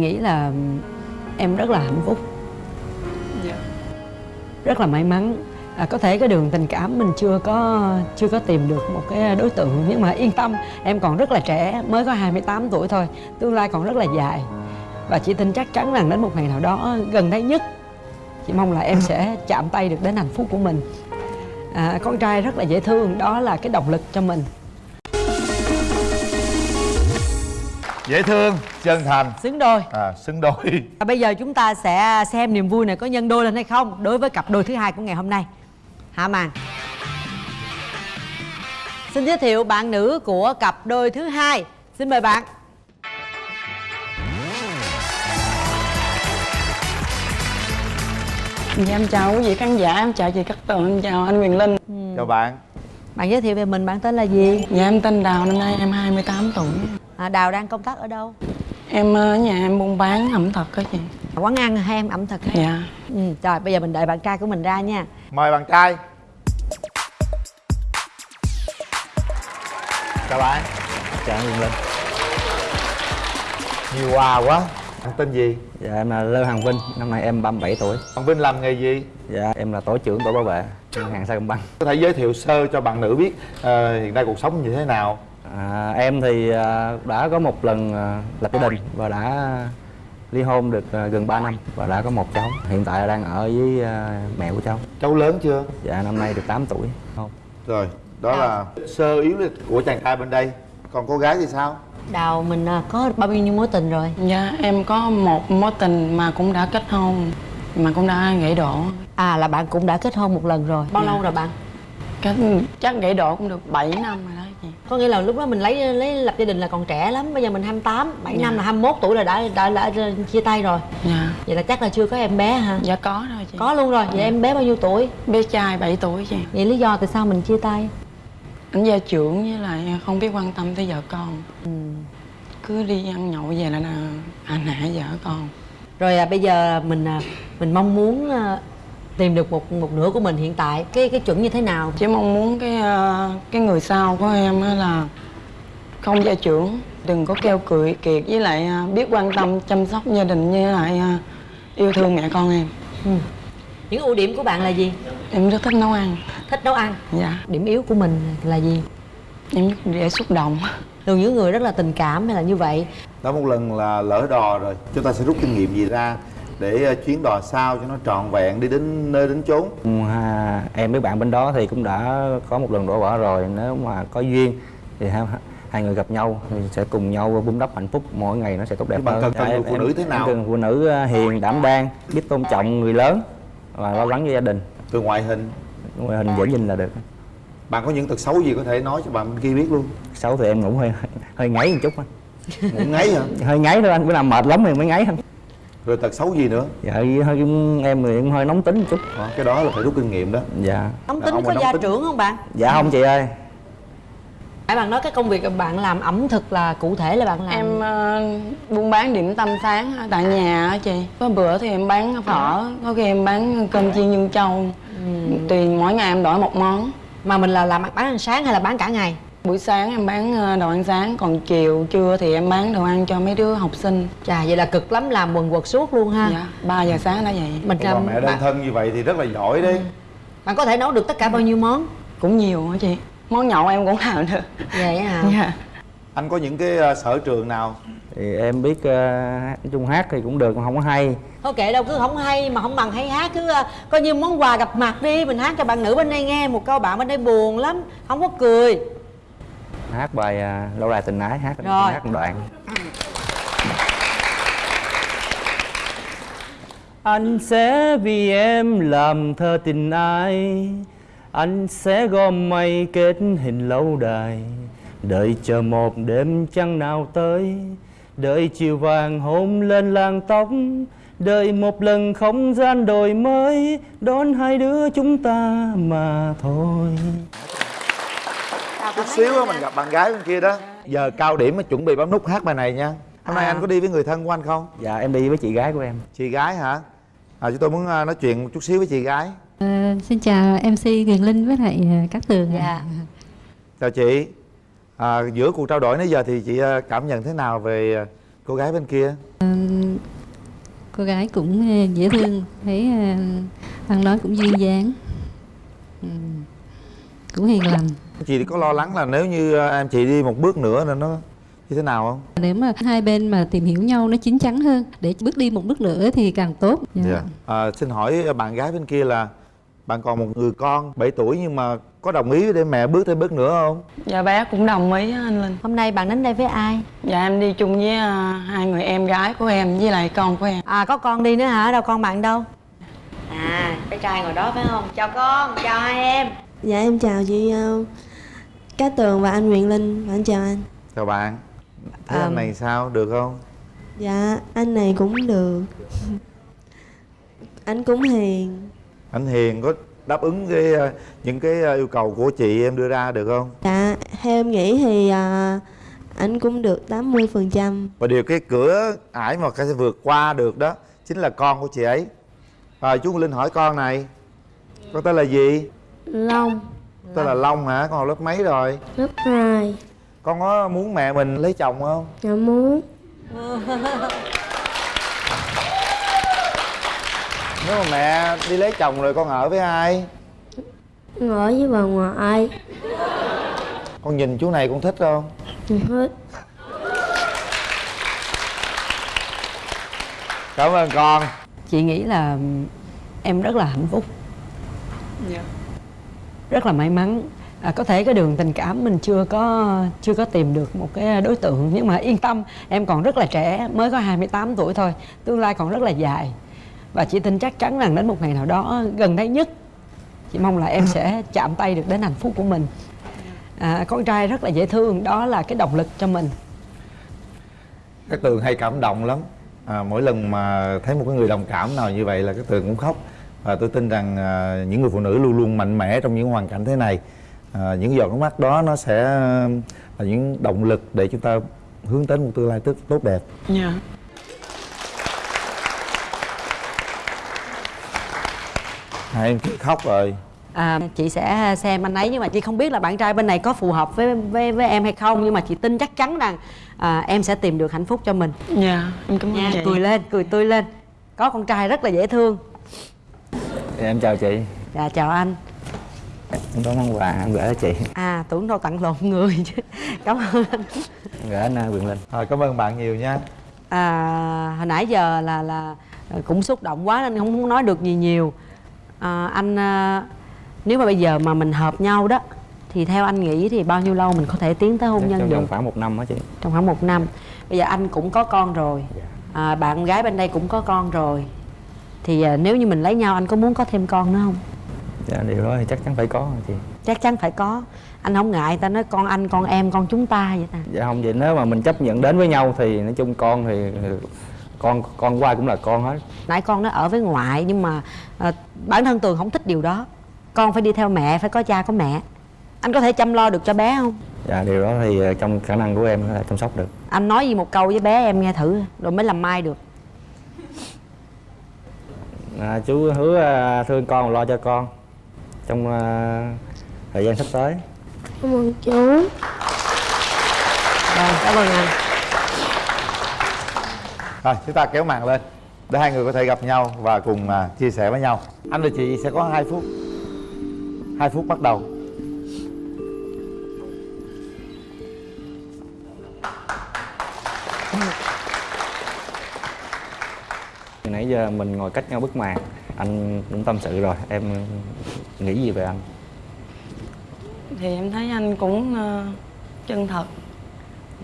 nghĩ là em rất là hạnh phúc. Dạ. Rất là may mắn. À, có thể cái đường tình cảm mình chưa có chưa có tìm được một cái đối tượng nhưng mà yên tâm em còn rất là trẻ mới có 28 tuổi thôi tương lai còn rất là dài. Và chị tin chắc chắn rằng đến một ngày nào đó gần đây nhất chị mong là em sẽ chạm tay được đến hạnh phúc của mình. À, con trai rất là dễ thương đó là cái động lực cho mình dễ thương chân thành. Xứng đôi. À xứng đôi. Và bây giờ chúng ta sẽ xem niềm vui này có nhân đôi lên hay không đối với cặp đôi thứ hai của ngày hôm nay. Hạ màn xin giới thiệu bạn nữ của cặp đôi thứ hai. Xin mời bạn. Dạ em chào quý vị khán giả em chào chị Cát Tường em chào anh Quyền Linh. Chào bạn. Bạn giới thiệu về mình bạn tên là gì? Dạ em tên Đào năm nay em 28 tuổi à, đào đang công tác ở đâu? Em ở nhà em buôn bán ẩm thực đó chị. Quán ăn hay em ẩm thực dạ. Ừ, rồi bây giờ mình đợi bạn trai của mình ra nha. Mời bạn trai. Chào bạn. Chào anh Linh. Nhiều quà quá. Anh tên gì? Dạ em là Lê Hoàng Vinh, năm nay em 37 tuổi. Bạn vinh làm nghề gì? Dạ em là tổ trưởng tổ bảo vệ ngân hàng Sacombank có thể giới thiệu sơ cho bạn nữ biết ờ, hiện nay cuộc sống như thế nào à, Em thì à, đã có một lần à, lập gia đình và đã ly hôn được à, gần 3 năm và đã có một cháu. Hiện tại đang ở với à, mẹ của cháu. Cháu lớn chưa? Dạ năm nay được 8 tuổi. Không. Rồi đó là sơ yếu lịch của chàng trai bên đây. Còn cô gái thì sao? Đào mình à, có bao nhiêu mối tình rồi? Dạ em có một mối tình mà cũng đã kết hôn mà cũng đã gãy đổ. À là bạn cũng đã kết hôn một lần rồi. Bao Dạ. lâu rồi bạn Kết, chắc gãy đổ cũng được 7 năm rồi đó chị có nghĩa là lúc đó mình lấy lấy lập gia đình là còn trẻ lắm bây giờ mình 28 7 Dạ. năm là 21 tuổi là đã đã, đã, đã chia tay rồi. Dạ. Vậy là chắc là chưa có em bé hả? Dạ có rồi chị. Có luôn rồi. Vậy em bé bao nhiêu tuổi? Bé trai 7 tuổi chị. Vậy lý do tại sao mình chia tay? Anh gia trưởng với lại không biết quan tâm tới vợ con. Ừ. cứ đi ăn nhậu về là là hành hạ vợ con. Rồi à, bây giờ mình à, mình mong muốn à, tìm được một một nửa của mình hiện tại. Cái cái chuẩn như thế nào? Chỉ mong muốn cái ờ, cái người sau của em á là không gia trưởng đừng có keo cười kiệt với lại ờ, biết quan tâm chăm sóc gia đình với lại ờ, yêu thương mẹ con em. Ừ. những ưu điểm của bạn là gì? Em rất thích nấu ăn. Thích nấu ăn? Dạ. Điểm yếu của mình là gì? Em rất dễ xúc động. Thường những người rất là tình cảm hay là như vậy? Đã một lần là lỡ đò rồi chúng ta sẽ rút kinh nghiệm gì ra để ờ, chuyến đò sau cho nó trọn vẹn đi đến nơi đến chốn. Ha, Em với bạn bên đó thì cũng đã có một lần đổ vỡ rồi. Nếu mà có duyên thì hai, hai người gặp nhau thì sẽ cùng nhau vun đắp hạnh phúc. Mỗi ngày nó sẽ tốt đẹp hơn. cần- cần người phụ nữ thế nào? cần phụ nữ ờ, hiền đảm đang biết tôn trọng người lớn và lo lắng cho gia đình. Từ ngoại hình? Ngoại hình dễ nhìn là được. Bạn có những tật xấu gì có thể nói cho bạn bên kia biết luôn? Xấu thì em ngủ hơi hơi ngáy một chút anh ngủ ngáy hả? Hơi ngáy thôi anh bữa nào mệt lắm thì mới ngáy anh rồi tật xấu gì nữa? Dạ hơi em thì cũng hơi nóng tính một chút. Đó, cái đó là phải rút kinh nghiệm đó. Dạ. Nóng tính có nóng gia tính. trưởng không bạn? Dạ không chị ơi. Nãy bạn nói cái công việc bạn làm ẩm thực là cụ thể là bạn làm em ờ, buôn bán điểm tâm sáng ở tại nhà á chị. Có bữa thì em bán phở có khi em bán cơm chiên nhân châu tùy mỗi ngày em đổi một món. Mà mình là làm bán ăn sáng hay là bán cả ngày buổi sáng em bán ờ, đồ ăn sáng còn chiều trưa thì em bán đồ ăn cho mấy đứa học sinh. Chà vậy là cực lắm làm quần quật suốt luôn ha. Dạ 3 giờ sáng đã vậy. Mình làm mẹ đơn thân như vậy thì rất là giỏi đấy. Bạn có thể nấu được tất cả bao nhiêu món? Cũng nhiều hả chị? Món nhậu em cũng làm được. Vậy hả? Dạ. Anh có những cái ờ, sở trường nào? Thì em biết uh, nói chung hát thì cũng được mà không có hay. Thôi kệ đâu cứ không hay mà không bằng hay hát. Cứ à, coi như món quà gặp mặt đi mình hát cho bạn nữ bên đây nghe. Một câu bạn bên đây buồn lắm không có cười hát bài à, lâu đài tình ái hát Rồi. hát một đoạn. Anh sẽ vì em làm thơ tình ai anh sẽ gom mây kết hình lâu đài. Đợi chờ một đêm trăng nào tới đợi chiều vàng hôn lên làng tóc đợi một lần không gian đổi mới đón hai đứa chúng ta mà thôi chút xíu á mình gặp bạn gái bên kia đó. Giờ cao điểm mà chuẩn bị bấm nút hát bài này nha. Hôm nay À. anh có đi với người thân của anh không? Dạ em đi với chị gái của em. Chị gái hả? À chúng tôi muốn ờ, nói chuyện một chút xíu với chị gái. Ờ, xin chào MC Quyền Linh với lại ờ, các tường dạ. Chào chị. À, giữa cuộc trao đổi nãy giờ thì chị cảm nhận thế nào về cô gái bên kia? Cô gái cũng dễ thương thấy ăn nói cũng duyên dáng. Ừ. cũng hiền lành chị có lo lắng là nếu như ờ, em chị đi một bước nữa là nó như thế nào không nếu mà hai bên mà tìm hiểu nhau nó chín chắn hơn để bước đi một bước nữa thì càng tốt dạ. à, xin hỏi bạn gái bên kia là bạn còn một người con 7 tuổi nhưng mà có đồng ý để mẹ bước thêm bước nữa không dạ bé cũng đồng ý anh linh Hôm nay bạn đến đây với ai? dạ em đi chung với à, hai người em gái của em với lại con của em À có con đi nữa hả? Đâu con bạn đâu? À, bé trai ngồi đó phải không? Chào con, chào hai em Dạ em chào chị uh, Cát Tường và anh Nguyễn Linh Và anh chào anh. Chào bạn. Thấy anh này sao? Được không? Dạ anh này cũng được. Anh cũng hiền. Anh hiền có đáp ứng cái ờ, những cái ờ, yêu cầu của chị em đưa ra được không? Dạ theo em nghĩ thì uh, anh cũng được 80% và điều cái cửa ải mà cái sẽ vượt qua được đó chính là con của chị ấy. Rồi chú linh hỏi con này con tên là gì? Long tên là long hả? Con học lớp mấy rồi? Lớp 2 con có muốn mẹ mình lấy chồng không? Dạ muốn. Nếu mà mẹ đi lấy chồng rồi con ở với ai? Ở với bà ngoại. Con nhìn chú này con thích không? Hết cảm ơn con. Chị nghĩ là em rất là hạnh phúc. Dạ rất là may mắn. À, có thể cái đường tình cảm mình chưa có chưa có tìm được một cái đối tượng nhưng mà yên tâm em còn rất là trẻ mới có 28 tuổi thôi tương lai còn rất là dài. Và chị tin chắc chắn rằng đến một ngày nào đó gần đây nhất chị mong là em sẽ chạm tay được đến hạnh phúc của mình. À, con trai rất là dễ thương đó là cái động lực cho mình. Các tường hay cảm động lắm. À, mỗi lần mà thấy một cái người đồng cảm nào như vậy là các tường cũng khóc và tôi tin rằng à, những người phụ nữ luôn luôn mạnh mẽ trong những hoàn cảnh thế này. À, những giọt nước mắt đó nó sẽ là những động lực để chúng ta hướng đến một tương lai tốt tốt đẹp. Dạ. Hai em khóc rồi. À, chị sẽ xem anh ấy nhưng mà chị không biết là bạn trai bên này có phù hợp với với, với em hay không nhưng mà chị tin chắc chắn rằng à, em sẽ tìm được hạnh phúc cho mình. Dạ em cảm ơn nha chị. cười lên cười tươi lên. Có con trai rất là dễ thương em chào chị. Dạ chào anh. Em có món quà em gửi cho chị. À tưởng đâu tặng lộn người chứ. Cảm ơn anh. Gửi anh uh, quyền linh. Rồi cảm ơn bạn nhiều nha. À, hồi nãy giờ là là cũng xúc động quá nên không muốn nói được gì nhiều. À, anh à, nếu mà bây giờ mà mình hợp nhau đó thì theo anh nghĩ thì bao nhiêu lâu mình có thể tiến tới hôn nhân trong được? vòng khoảng một năm đó chị. Trong khoảng một năm. Bây giờ anh cũng có con rồi. À, bạn gái bên đây cũng có con rồi thì à, nếu như mình lấy nhau anh có muốn có thêm con nữa không? Dạ điều đó thì chắc chắn phải có chị. Chắc chắn phải có. Anh không ngại ta nói con anh con em con chúng ta vậy ta. Dạ không vậy nếu mà mình chấp nhận đến với nhau thì nói chung con thì con con qua cũng là con hết. Nãy con nó ở với ngoại nhưng mà à, bản thân tường không thích điều đó. Con phải đi theo mẹ phải có cha có mẹ. Anh có thể chăm lo được cho bé không? Dạ điều đó thì ờ, trong khả năng của em là chăm sóc được. Anh nói gì một câu với bé em nghe thử rồi mới làm mai được à, chú hứa ờ, thương con lo cho con trong ờ, thời gian sắp tới. Cảm ơn chú. Rồi cảm ơn anh. Rồi chúng ta kéo màn lên để hai người có thể gặp nhau và cùng à, chia sẻ với nhau. Anh và chị sẽ có hai phút hai phút bắt đầu Từ nãy giờ mình ngồi cách nhau bức màn. Anh cũng tâm sự rồi. Em nghĩ gì về anh? Thì em thấy anh cũng ờ, chân thật.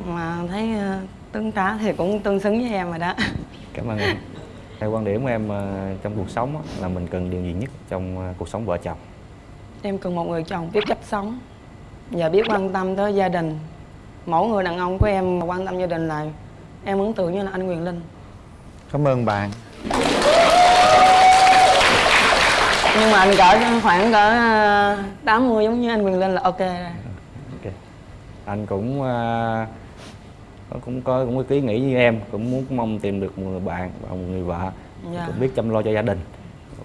Mà thấy ờ, tương tá thì cũng tương xứng với em rồi đó. Cảm ơn em. Theo quan điểm của em ờ, trong cuộc sống là mình cần điều gì nhất trong cuộc sống vợ chồng? Em cần một người chồng biết cách sống và biết quan tâm tới gia đình. Mỗi người đàn ông của em mà quan tâm gia đình là em ấn tượng như là anh Quyền Linh. Cảm ơn bạn nhưng mà anh cỡ khoảng cỡ ờ, 80 giống như anh Quyền Linh là ok rồi. Ok. Anh cũng ờ, cũng có cũng có ý nghĩ như em cũng muốn mong tìm được một người bạn và một người vợ. Dạ. cũng biết chăm lo cho gia đình.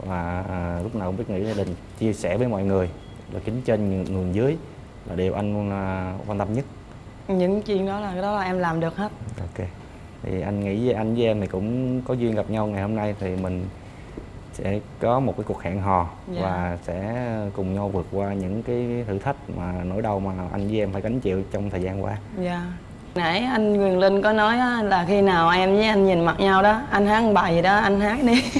Và à, lúc nào cũng biết nghĩ gia đình chia sẻ với mọi người là kính trên nhường dưới là điều anh à, quan tâm nhất. Những chuyện đó là cái đó là em làm được hết. Ok thì anh nghĩ với anh với em thì cũng có duyên gặp nhau ngày hôm nay thì mình sẽ có một cái cuộc hẹn hò Dạ. và sẽ cùng nhau vượt qua những cái thử thách mà nỗi đau mà anh với em phải gánh chịu trong thời gian qua. Dạ. Nãy anh Quyền Linh có nói là khi nào em với anh nhìn mặt nhau đó anh hát bài gì đó anh hát đi.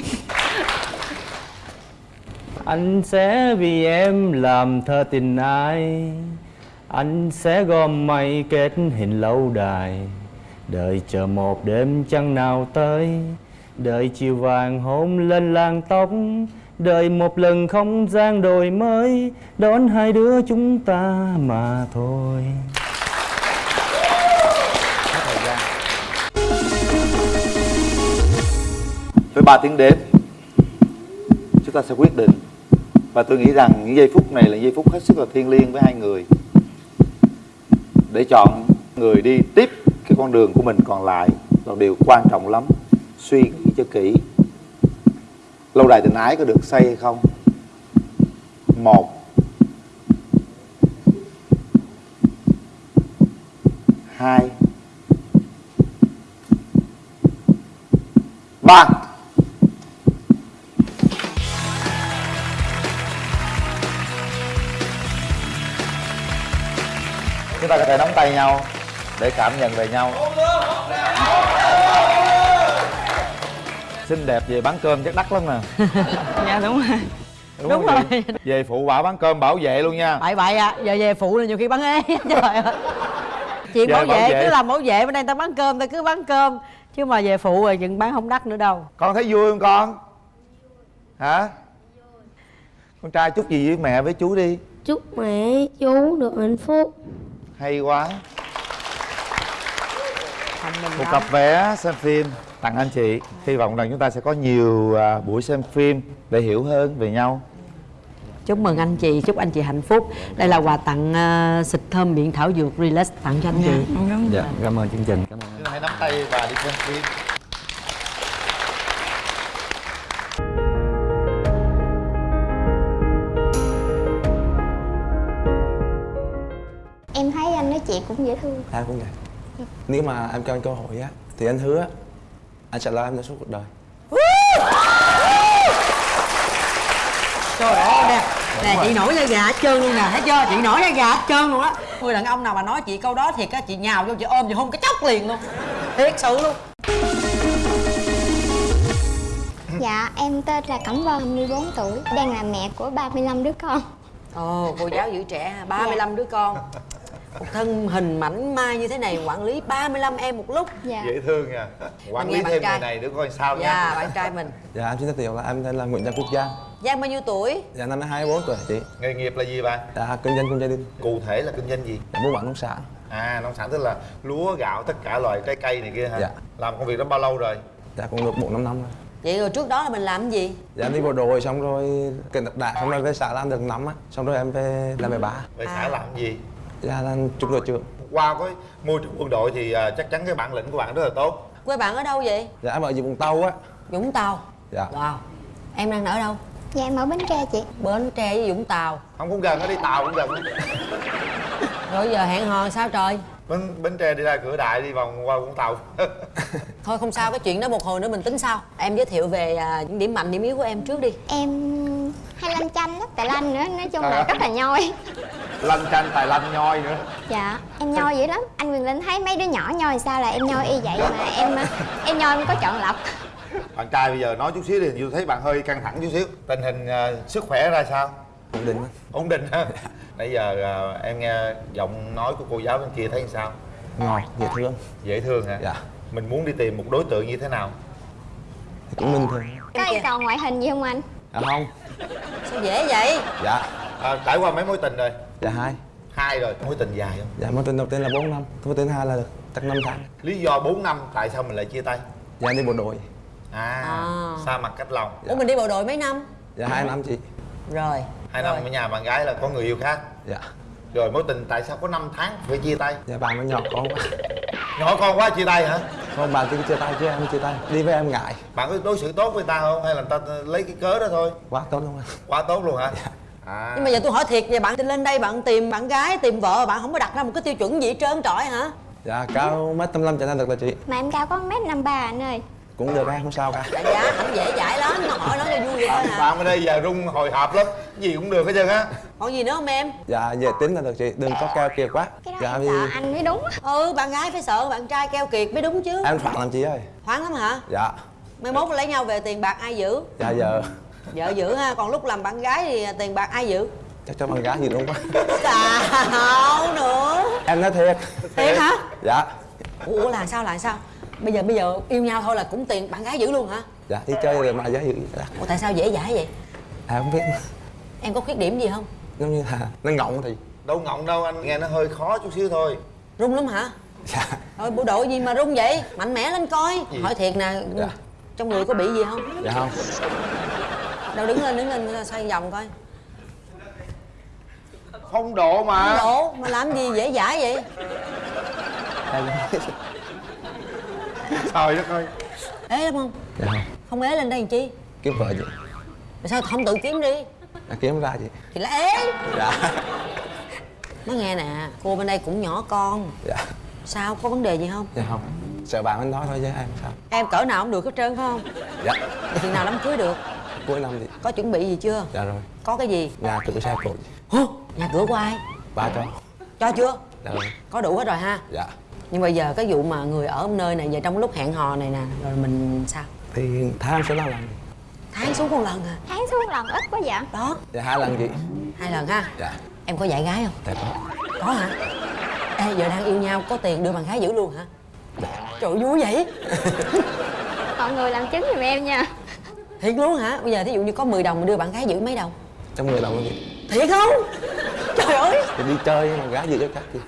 Anh sẽ vì em làm thơ tình ai Anh sẽ gom mây kết hình lâu đài Đợi chờ một đêm trăng nào tới, Đợi chiều vàng hôn lên làn tóc, Đợi một lần không gian đổi mới, Đón hai đứa chúng ta mà thôi. Với ba tiếng đếm, chúng ta sẽ quyết định. Và tôi nghĩ rằng những giây phút này là giây phút hết sức là thiêng liêng với hai người. Để chọn người đi tiếp cái con đường của mình còn lại là điều quan trọng lắm. Suy nghĩ cho kỹ. Lâu đài tình ái có được xây hay không? Một. Hai. Ba. Chúng ta có thể nắm tay nhau để cảm nhận về nhau. Xinh đẹp về bán cơm chắc đắt lắm nè dạ đúng rồi. Đúng, Đúng rồi. về phụ quả bán cơm bảo vệ luôn nha. Bậy bậy à giờ về phụ là nhiều khi bán ế. Trời ơi. Chuyện Về bảo bảo vệ vệ. cứ làm bảo vệ bên đây ta bán cơm ta cứ bán cơm. Chứ mà về phụ rồi chừng bán không đắt nữa đâu. Con thấy vui không con? Hả? Con trai chúc gì với mẹ với chú đi. Chúc mẹ chú được hạnh phúc. Hay quá mình một cặp vé xem phim. Tặng anh chị. Hy vọng rằng chúng ta sẽ có nhiều à, buổi xem phim để hiểu hơn về nhau. Chúc mừng anh chị chúc anh chị hạnh phúc. Đây là quà tặng ờ, xịt thơm miệng thảo dược relax tặng cho anh chị. Đúng Dạ, cảm ơn chương trình. Cảm ơn. Chúng ta hãy nắm tay và đi xem phim. Em thấy anh nói chuyện cũng dễ thương. Em cũng vậy Nếu mà em cho anh cơ hội á Thì anh hứa Anh sẽ lo em cho suốt cuộc đời. Trời ơi nè nè chị nổi da gà hết trơn luôn nè thấy chưa? Chị nổi da gà hết trơn luôn á. Người đàn ông nào mà nói chị câu đó thiệt á chị nhào vô chị ôm chị hôn cái chốc liền luôn. Thiệt sự luôn. Dạ em tên là Cẩm Vân 24 tuổi Đang là mẹ của 35 đứa con. Ồ cô giáo giữ trẻ 35 đứa con một thân hình mảnh mai như thế này quản lý 35 em một lúc. Dạ. Dễ thương nha. Quản Mình lý thêm trai. người này nữa coi sao dạ nha bạn trai mình. Dạ em xin giới thiệu là em tên là Nguyễn Giang Quốc Giang. Giang bao nhiêu tuổi? Dạ năm nay 24 tuổi chị. Nghề nghiệp là gì bạn Dạ kinh doanh gia đình. Cụ thể là kinh doanh gì? Dạ buôn bán nông sản. À nông sản tức là lúa gạo tất cả loại trái cây này kia hả? Dạ. làm công việc đó bao lâu rồi? Dạ cũng được 4 năm năm rồi. Vậy rồi trước đó là mình làm cái gì? Dạ em đi bộ đội xong rồi Kiện tập đại xong rồi về xã làm được năm á. Xong rồi em về làm về bá về xã À. làm gì Dạ là trung đội trưởng qua cái môi trường quân đội thì à, chắc chắn cái bản lĩnh của bạn rất là tốt. Quê bạn ở đâu vậy? Dạ em ở Vũng Tàu á. Vũng Tàu? Dạ. Wow. Em đang ở đâu? Dạ em ở Bến Tre chị. Bến Tre với Vũng Tàu. Không cũng gần nó đi tàu cũng gần. Rồi giờ hẹn hò sao trời? Bến bến tre đi ra cửa đại đi vòng qua vũng tàu. Thôi không sao cái chuyện đó một hồi nữa mình tính sau. Em giới thiệu về à, những điểm mạnh điểm yếu của em trước đi. Em hay lanh chanh lắm, tài lanh nữa Nói chung là rất là nhoi lanh chanh tài lanh nhoi nữa. Dạ em nhoi dữ lắm. Anh Quyền Linh thấy mấy đứa nhỏ nhoi sao là em nhoi y vậy Mà em em nhoi em có chọn lọc. Bạn trai bây giờ nói chút xíu thì tôi thấy bạn hơi căng thẳng chút xíu. Tình hình à, sức khỏe ra sao? Ổn định ổn định ha. Nãy giờ à, em nghe giọng nói của cô giáo bên kia thấy sao? Ngọt, dễ thương. Dễ thương hả? Dạ. Mình muốn đi tìm một đối tượng như thế nào? Thì cũng bình thường. Có yêu cầu ngoại hình gì không anh? Dạ không. Sao dễ vậy? Dạ. À, trải qua mấy mối tình rồi Dạ hai. Hai rồi mối tình dài không? Dạ mối tình đầu tiên là 4 năm. Mối tình hai là chắc 5 tháng. Lý do 4 năm tại sao mình lại chia tay? Dạ đi bộ đội. À, À. xa mặt cách lòng. Ủa mình đi bộ đội mấy năm? Dạ hai năm chị. Rồi hai năm ở nhà bạn gái là có người yêu khác. Dạ. Rồi mối tình tại sao có 5 tháng phải chia tay? Dạ bạn nó nhỏ con quá. Nhỏ con quá chia tay hả? Không bạn cứ chia tay chứ em chia tay. Đi với em ngại. Bạn có đối xử tốt với ta không? Hay là ta lấy cái cớ đó thôi? Quá tốt luôn anh quá tốt luôn hả à. Nhưng mà giờ tôi hỏi thiệt về bạn lên đây bạn tìm bạn gái tìm vợ bạn không có đặt ra một cái tiêu chuẩn gì hết trơn trọi hả? Dạ cao mét tâm cho nên được là chị. Mà em cao có mét năm ba anh ơi. Cũng được em không sao cả. Dạ dạ ảnh dễ dãi lắm mà hỏi nói cho vui vậy thôi bạn, hả? Bạn ở đây giờ rung hồi hộp lắm gì cũng được hết trơn á. Còn gì nữa không em? Dạ về tính là được chị đừng có keo kiệt quá. Cái đó dạ em vì sợ anh mới đúng ừ bạn gái phải sợ bạn trai keo kiệt mới đúng chứ. Em phạt làm chị ơi. Thoáng lắm hả? Dạ. Mai mốt lấy nhau về tiền bạc ai giữ? Dạ giờ vợ giữ ha còn lúc làm bạn gái thì tiền bạc ai giữ? Chắc cho con gái gì đúng quá sao nữa. Em nói thiệt. Thiệt hả? Dạ. Ủa là sao là sao? Bây giờ bây giờ yêu nhau thôi là cũng tiền bạn gái giữ luôn hả? Dạ đi chơi rồi mà giá gì dạ. ủa tại sao dễ dãi vậy? À không biết. Em có khuyết điểm gì không? Giống như là nó ngọng thì. Đâu ngọng đâu anh nghe nó hơi khó chút xíu thôi. Rung lắm hả? Dạ. Thôi bộ đội gì mà rung vậy? Mạnh mẽ lên coi. Hỏi thiệt nè Dạ. trong người có bị gì không? Dạ không đâu đứng lên đứng lên xoay vòng coi. Phong độ mà. Độ mà làm gì dễ dãi vậy? Trời đất ơi. Ế lắm không? Dạ không. Không ế lên đây làm chi? Kiếm vợ chị tại sao không tự kiếm đi? Dạ, kiếm ra chị thì là ế. Dạ. Nói nghe nè cô bên đây cũng nhỏ con. Dạ. Sao có vấn đề gì không? Dạ không. Sợ bạn anh nói thôi chứ em sao? Em cỡ nào cũng được hết trơn phải không? Dạ. Chừng nào đám cưới được cuối năm thì có chuẩn bị gì chưa? Dạ rồi. Có cái gì? Nhà cửa xe cộ. Hả? nhà cửa của ai? Ba cho. Cho chưa? Dạ rồi. Có đủ hết rồi ha? Dạ. Nhưng bây giờ cái vụ mà người ở nơi này giờ trong lúc hẹn hò này nè rồi mình sao? Thì tháng số năm lần tháng xuống một lần à? Tháng xuống lần ít quá vậy. Đó. Dạ hai lần chị. Hai lần ha? Dạ. Em có dạy gái không? Dạ có. Có hả? Ê giờ đang yêu nhau có tiền đưa bạn gái giữ luôn hả? Trời ơi, vui vậy. Mọi người làm chứng giùm em nha thiệt luôn hả? Bây giờ thí dụ như có 10 đồng mà đưa bạn gái giữ mấy đồng? Trong người đồng chị thiệt không? Trời ơi. Thì đi chơi mà gái gì cho chắc gì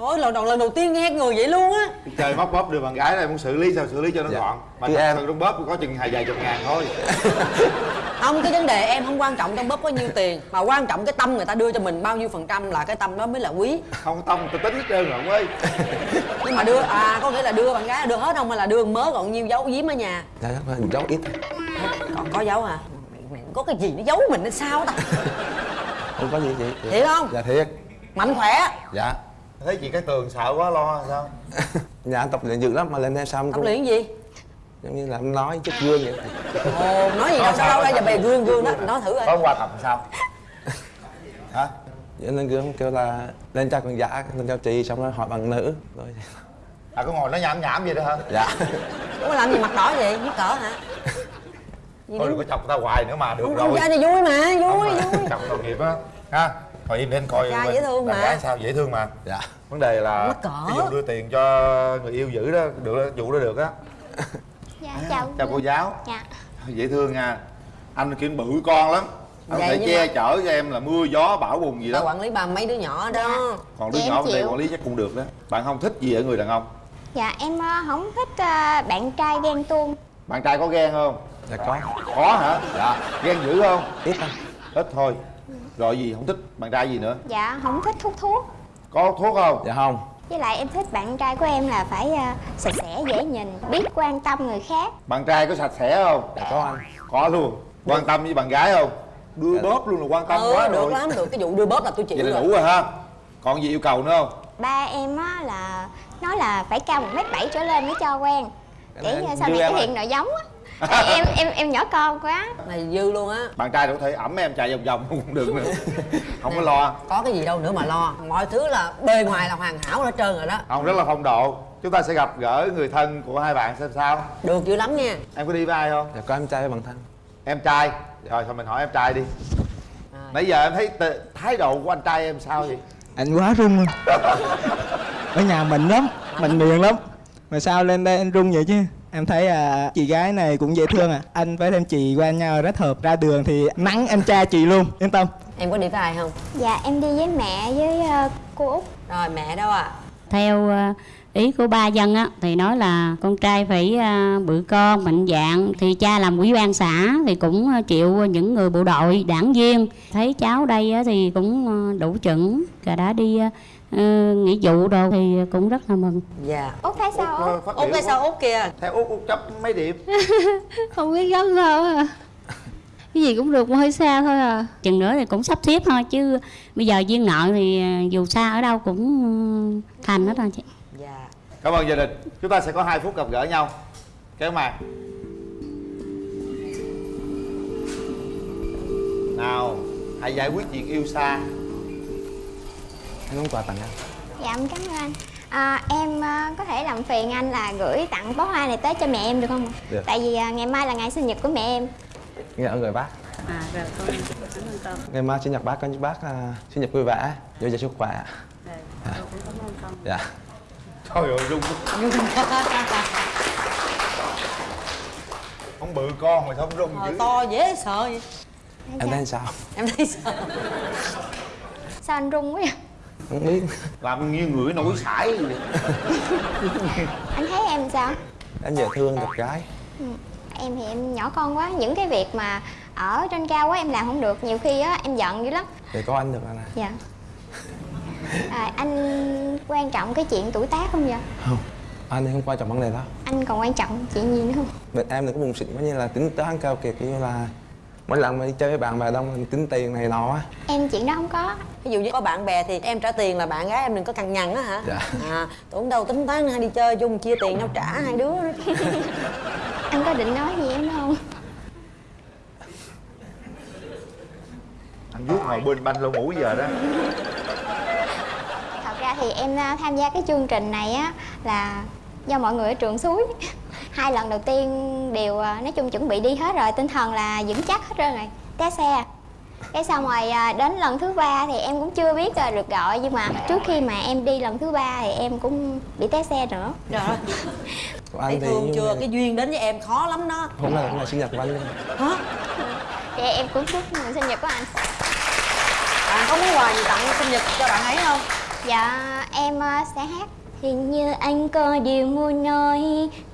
trời ơi lần đầu lần đầu tiên nghe người vậy luôn á. Chơi móc bóp đưa bạn gái này muốn xử lý sao xử lý cho nó Dạ. gọn. Mà thật em- sự trong bóp có chừng hai vài chục ngàn thôi. Không cái vấn đề em không quan trọng trong bóp có nhiêu tiền mà quan trọng cái tâm người ta đưa cho mình bao nhiêu phần trăm là cái tâm đó mới là quý. Không tông tôi tính hết trơn rồi ông ơi. Nhưng mà đưa à có nghĩa là đưa bạn gái là đưa hết không hay là đưa mớ còn nhiêu giấu giếm ở nhà? Dạ chắc là giấu ít. Thôi. còn có giấu hả? Mày, mày có cái gì nó giấu mình hay sao ta? Không có gì chị. Thiệt không? Dạ thiệt. Mạnh khỏe. Dạ thấy chị cái tường sợ quá lo sao? Nhà anh tập luyện dữ lắm mà lên đây xong tập luyện gì? Giống như là em nói trước gương vậy. Ồ nói gì đâu sao đâu ra giờ bày gương gương đó nói thử có coi. Hôm qua tập sao? Hả? Vậy lên gương kêu là lên cho con giả lên cho chị xong rồi hỏi bằng nữ. Rồi. À có ngồi nói nhảm nhảm vậy đó hả? Dạ. Ủa làm gì mặt đỏ vậy? Mắc cỡ hả? Gì thôi đừng có chọc ta hoài nữa mà được không, rồi. không ra thì vui mà vui vui. chọc tội nghiệp á. Ha ngồi im lên coi Trai bên dễ thương mà. gái sao dễ thương mà. Dạ. Vấn đề là ví dụ đưa tiền cho người yêu giữ đó được vụ đó được á. Dạ chào chào cô giáo. Dạ. Dễ thương nha. Anh kia bự con lắm. Anh có Vậy thể nhưng che mà- chở cho em là mưa gió bão bùng gì đó. Quản lý ba mấy đứa nhỏ đó. Còn đứa Dạ, em nhỏ bên đây quản lý chắc cũng được đó. Bạn không thích gì ở người đàn ông? Dạ em ờ, không thích ờ, bạn trai ghen tuông. Bạn trai có ghen không? Dạ có. Có hả? Dạ. Ghen dữ không? Ít thôi. Ít thôi rồi gì? Không thích bạn trai gì nữa? Dạ không thích hút thuốc. Có thuốc không? Dạ không. Với lại em thích bạn trai của em là phải ờ, sạch sẽ dễ nhìn Biết quan tâm người khác. Bạn trai có sạch sẽ không? Dạ có anh. Có luôn. Quan tâm với bạn gái không? Đưa Dạ. bóp luôn là quan tâm ừ quá được rồi. lắm được. Cái vụ đưa bóp là tôi chịu vậy là rồi. đủ rồi ha. Còn gì yêu cầu nữa không? Ba em á là nói là phải cao 1m7 trở lên mới cho quen. Cái ờ, sau dư này rồi. hiện nội giống á Em em em nhỏ con quá. Này dư luôn á. Bạn trai đâu có thể ẩm em chạy vòng vòng cũng được nữa. Không có lo. Có cái gì đâu nữa mà lo. Mọi thứ là bề ngoài là hoàn hảo hết trơn rồi đó. Không rất là phong độ. Chúng ta sẽ gặp gỡ người thân của hai bạn xem sao. Được dữ lắm nha. Em có đi với ai không? Dạ có em trai với bằng thân. Em trai. Rồi thôi mình hỏi em trai đi. À. nãy giờ em thấy thái độ của anh trai em sao vậy? Anh quá rung luôn. Ở nhà mình lắm mình miệng lắm. Mà sao lên đây anh rung vậy chứ em thấy à, chị gái này cũng dễ thương à. Anh với thêm chị qua nhau rất hợp. Ra đường thì nắng em trai chị luôn yên tâm. Em có đi với ai không? Dạ em đi với mẹ với ờ, cô Út. Rồi mẹ đâu à theo ờ, ý của ba dân á thì nói là con trai phải ờ, bự con mạnh dạn thì cha làm ủy ban xã thì cũng chịu những người bộ đội đảng viên. Thấy cháu đây á, thì cũng đủ chuẩn. Và đã đi ờ, ờ, nghĩa vụ đồ thì cũng rất là mừng. Dạ. Út thấy sao Út? út? quá. sao út kia theo út út chấp mấy điểm? Không biết gấp sao à cái gì cũng được mà hơi xa thôi à. Chừng nữa thì cũng sắp xếp thôi chứ bây giờ duyên nợ thì ờ, dù xa ở đâu cũng ờ, thành hết rồi chị. Dạ. Cảm ơn gia đình. Chúng ta sẽ có 2 phút gặp gỡ nhau. Kéo màn. Nào hãy giải quyết chuyện yêu xa anh muốn quà tặng anh. Dạ em cảm ơn anh. À, em à, có thể làm phiền anh là gửi tặng bó hoa này tới cho mẹ em được không ạ? Được. tại vì à, ngày mai là ngày sinh nhật của mẹ em. Nghe ơn người bác. À rồi con cảm ơn con. Ngày mai sinh nhật bác con chúc bác à, sinh nhật vui vẻ. Dồi dào sức khỏe rồi con cũng cảm ơn. Con. Dạ. Trời ơi rung. Không bự con mà sao không rung Ờ, dữ? to dễ sợ vậy. Em thấy sao? Em thấy sao sao anh run quá vậy không biết. Làm như người nổi sải vậy. Anh thấy em sao? Em dễ thương đẹp gái. Ừ, em thì em nhỏ con quá. Những cái việc mà ở trên cao quá em làm không được. Nhiều khi á em giận dữ lắm. Để có anh được anh à dạ. À, anh quan trọng cái chuyện tuổi tác không vậy không. Anh thì không quan trọng vấn đề đó. Anh còn quan trọng chuyện gì nữa không? Bên em thì có buồn xịn quá như là tính toán cao kiệt như là mỗi lần mà đi chơi với bạn bè đông mình tính tiền này nọ á. Em chuyện đó không có. Ví dụ như có bạn bè thì em trả tiền là bạn gái em đừng có cằn nhằn á hả? Dạ. à tưởng đâu tính toán hay đi chơi chung chia tiền nhau trả hai đứa anh có định nói gì em không? Anh vuốt ngồi bên banh lỗ mũi giờ đó. Thật ra thì em à, tham gia cái chương trình này á là do mọi người ở trường suối hai lần đầu tiên đều à, nói chung chuẩn bị đi hết rồi tinh thần là vững chắc hết trơn rồi. Té xe cái xong rồi à, đến lần thứ ba thì em cũng chưa biết là được gọi nhưng mà trước khi mà em đi lần thứ ba thì em cũng bị té xe nữa. Thấy anh thì thương chưa? là- cái duyên đến với em khó lắm đó. Hôm nay là ngày sinh nhật của anh luôn. Hả? Thì em cũng chúc mừng sinh nhật của anh. Bạn có món quà gì tặng sinh nhật cho bạn ấy không? Dạ em ờ, sẽ hát Hình như anh có điều muốn nói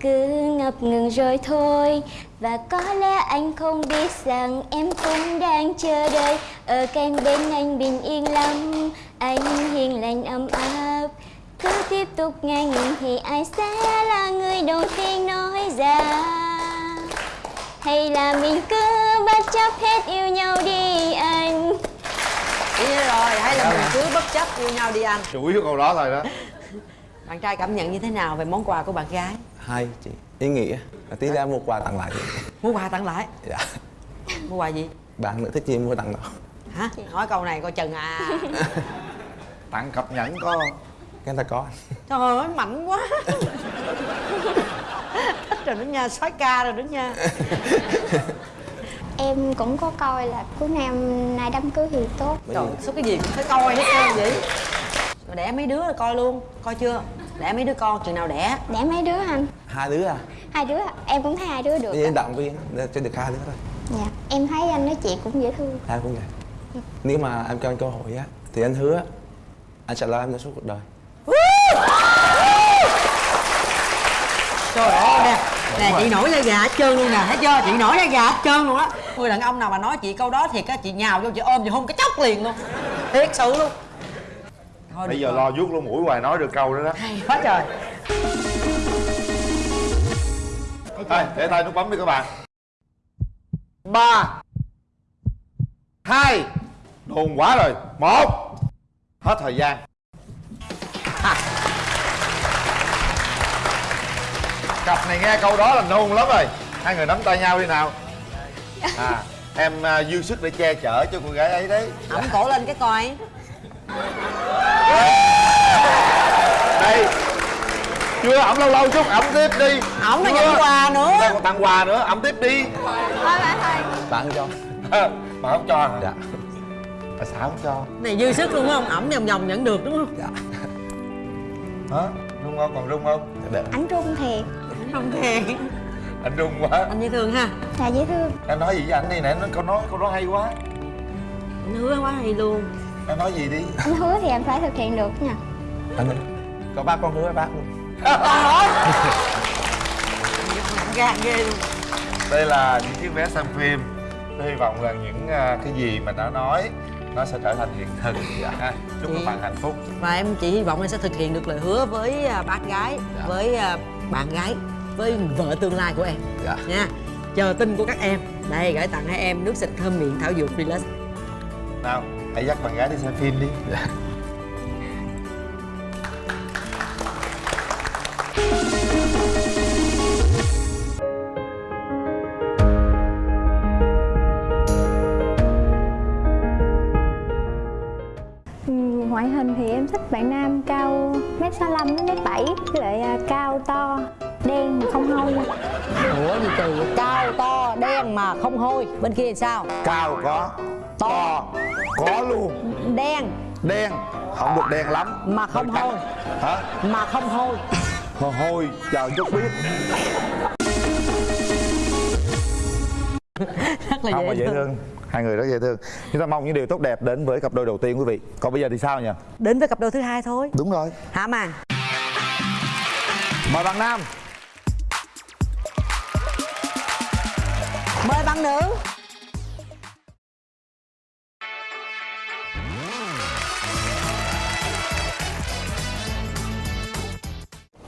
Cứ ngập ngừng rồi thôi. Và có lẽ anh không biết rằng Em cũng đang chờ đợi. Ở cạnh bên anh bình yên lắm Anh hiền lành ấm áp. Cứ tiếp tục ngang nhìn Thì ai sẽ là người đầu tiên nói ra. Hay là mình cứ bất chấp hết yêu nhau đi anh? Ý rồi hay là mình cứ bất chấp yêu nhau đi anh? Chủ yếu câu đó thôi đó bạn trai cảm nhận như thế nào về món quà của bạn gái? Hai chị. Ý nghĩa. Là tí ra mua quà tặng lại. Mua quà tặng lại? Dạ. Mua quà gì? Bạn nữa thích gì mua tặng đó hả? Hỏi câu này coi chừng à. Tặng cặp nhẫn có. Cái ta có. Trời ơi mạnh quá. Thích rồi đó nha soái ca rồi đó nha. Em cũng có coi là cuối năm nay đám cưới thì tốt. Trời số cái gì cũng phải coi hết trơn vậy rồi đẻ mấy đứa rồi coi luôn coi chưa? Đẻ mấy đứa con chừng nào đẻ? Đẻ mấy đứa anh? hai đứa à? Hai đứa. Em cũng thấy hai đứa được ạ. động viên cho được hai đứa thôi. Dạ Em thấy anh nói chuyện cũng dễ thương. Hai cũng vậy. Nếu mà em cho anh cơ hội á thì anh hứa anh sẽ lo em đến suốt cuộc đời. Trời ơi nè nè chị nổi da gà hết trơn luôn nè thấy chưa? Chị nổi da gà hết trơn luôn á. Người đàn ông nào mà nói chị câu đó thì á chị nhào vô chị ôm chị hôn cái chốc liền luôn. Thiệt sự luôn thôi bây giờ rồi. lo vuốt lỗ mũi hoài nói được câu đó đó. Hay quá trời. Thôi để tay nút bấm đi các bạn. Ba hai đồn quá rồi. Một hết thời gian. Cặp này nghe câu đó là nôn lắm rồi. Hai người nắm tay nhau đi nào. À em à, dư sức để che chở cho cô gái ấy đấy. Ẩm cổ lên cái coi đây. Chưa ẩm lâu lâu chút ẩm tiếp đi. Ổng nó nhận quà nữa. Còn tặng quà nữa ẩm tiếp đi. Thôi bà thôi bạn cho. Mà không cho hả? Dạ. Tại sao không cho. Này dư sức luôn không ẩm vòng vòng nhận được đúng không? Dạ. Hả? Rung không? Còn rung không? Được. Anh trung thiệt. Không thiệt. Anh rung quá. Anh dễ thương ha. Là dễ thương. Em nói gì với anh đi nè nó câu nói câu đó hay quá. Anh hứa quá hay luôn em nói gì đi? Anh hứa thì em phải thực hiện được nha. Anh ơi có bác con hứa với bác luôn gan ghê luôn. Đây là những chiếc vé xem phim. Tôi hy vọng rằng những à, cái gì mà đã nói nó sẽ trở thành hiện thực. Ha chúc các bạn hạnh phúc. và em chỉ hy vọng em sẽ thực hiện được lời hứa với à, bác gái với à, bạn gái với vợ tương lai của em. Dạ. Nha. Chờ tin của các em. Đây gửi tặng hai em nước xịt thơm miệng thảo dược relax. Nào hãy dắt bạn gái đi xem phim đi. Dạ. Ừ, ngoại hình thì em thích bạn nam cao mét sáu đến mét bảy lại à, cao to đen mà không hôi. Ủa gì kỳ cao to đen mà không hôi? Bên kia thì sao? Cao có to. Có luôn. Đen. Đen. Không được đen lắm. Mà không hôi. Hả? Mà không hôi. Hôi chờ chút biết rất là không dễ mà dễ thương. thương. Hai người rất dễ thương. Chúng ta mong những điều tốt đẹp đến với cặp đôi đầu tiên quý vị. Còn bây giờ thì sao nhỉ? Đến với cặp đôi thứ hai thôi. Đúng rồi. Hả màn mời bạn nam. Mời bạn nữ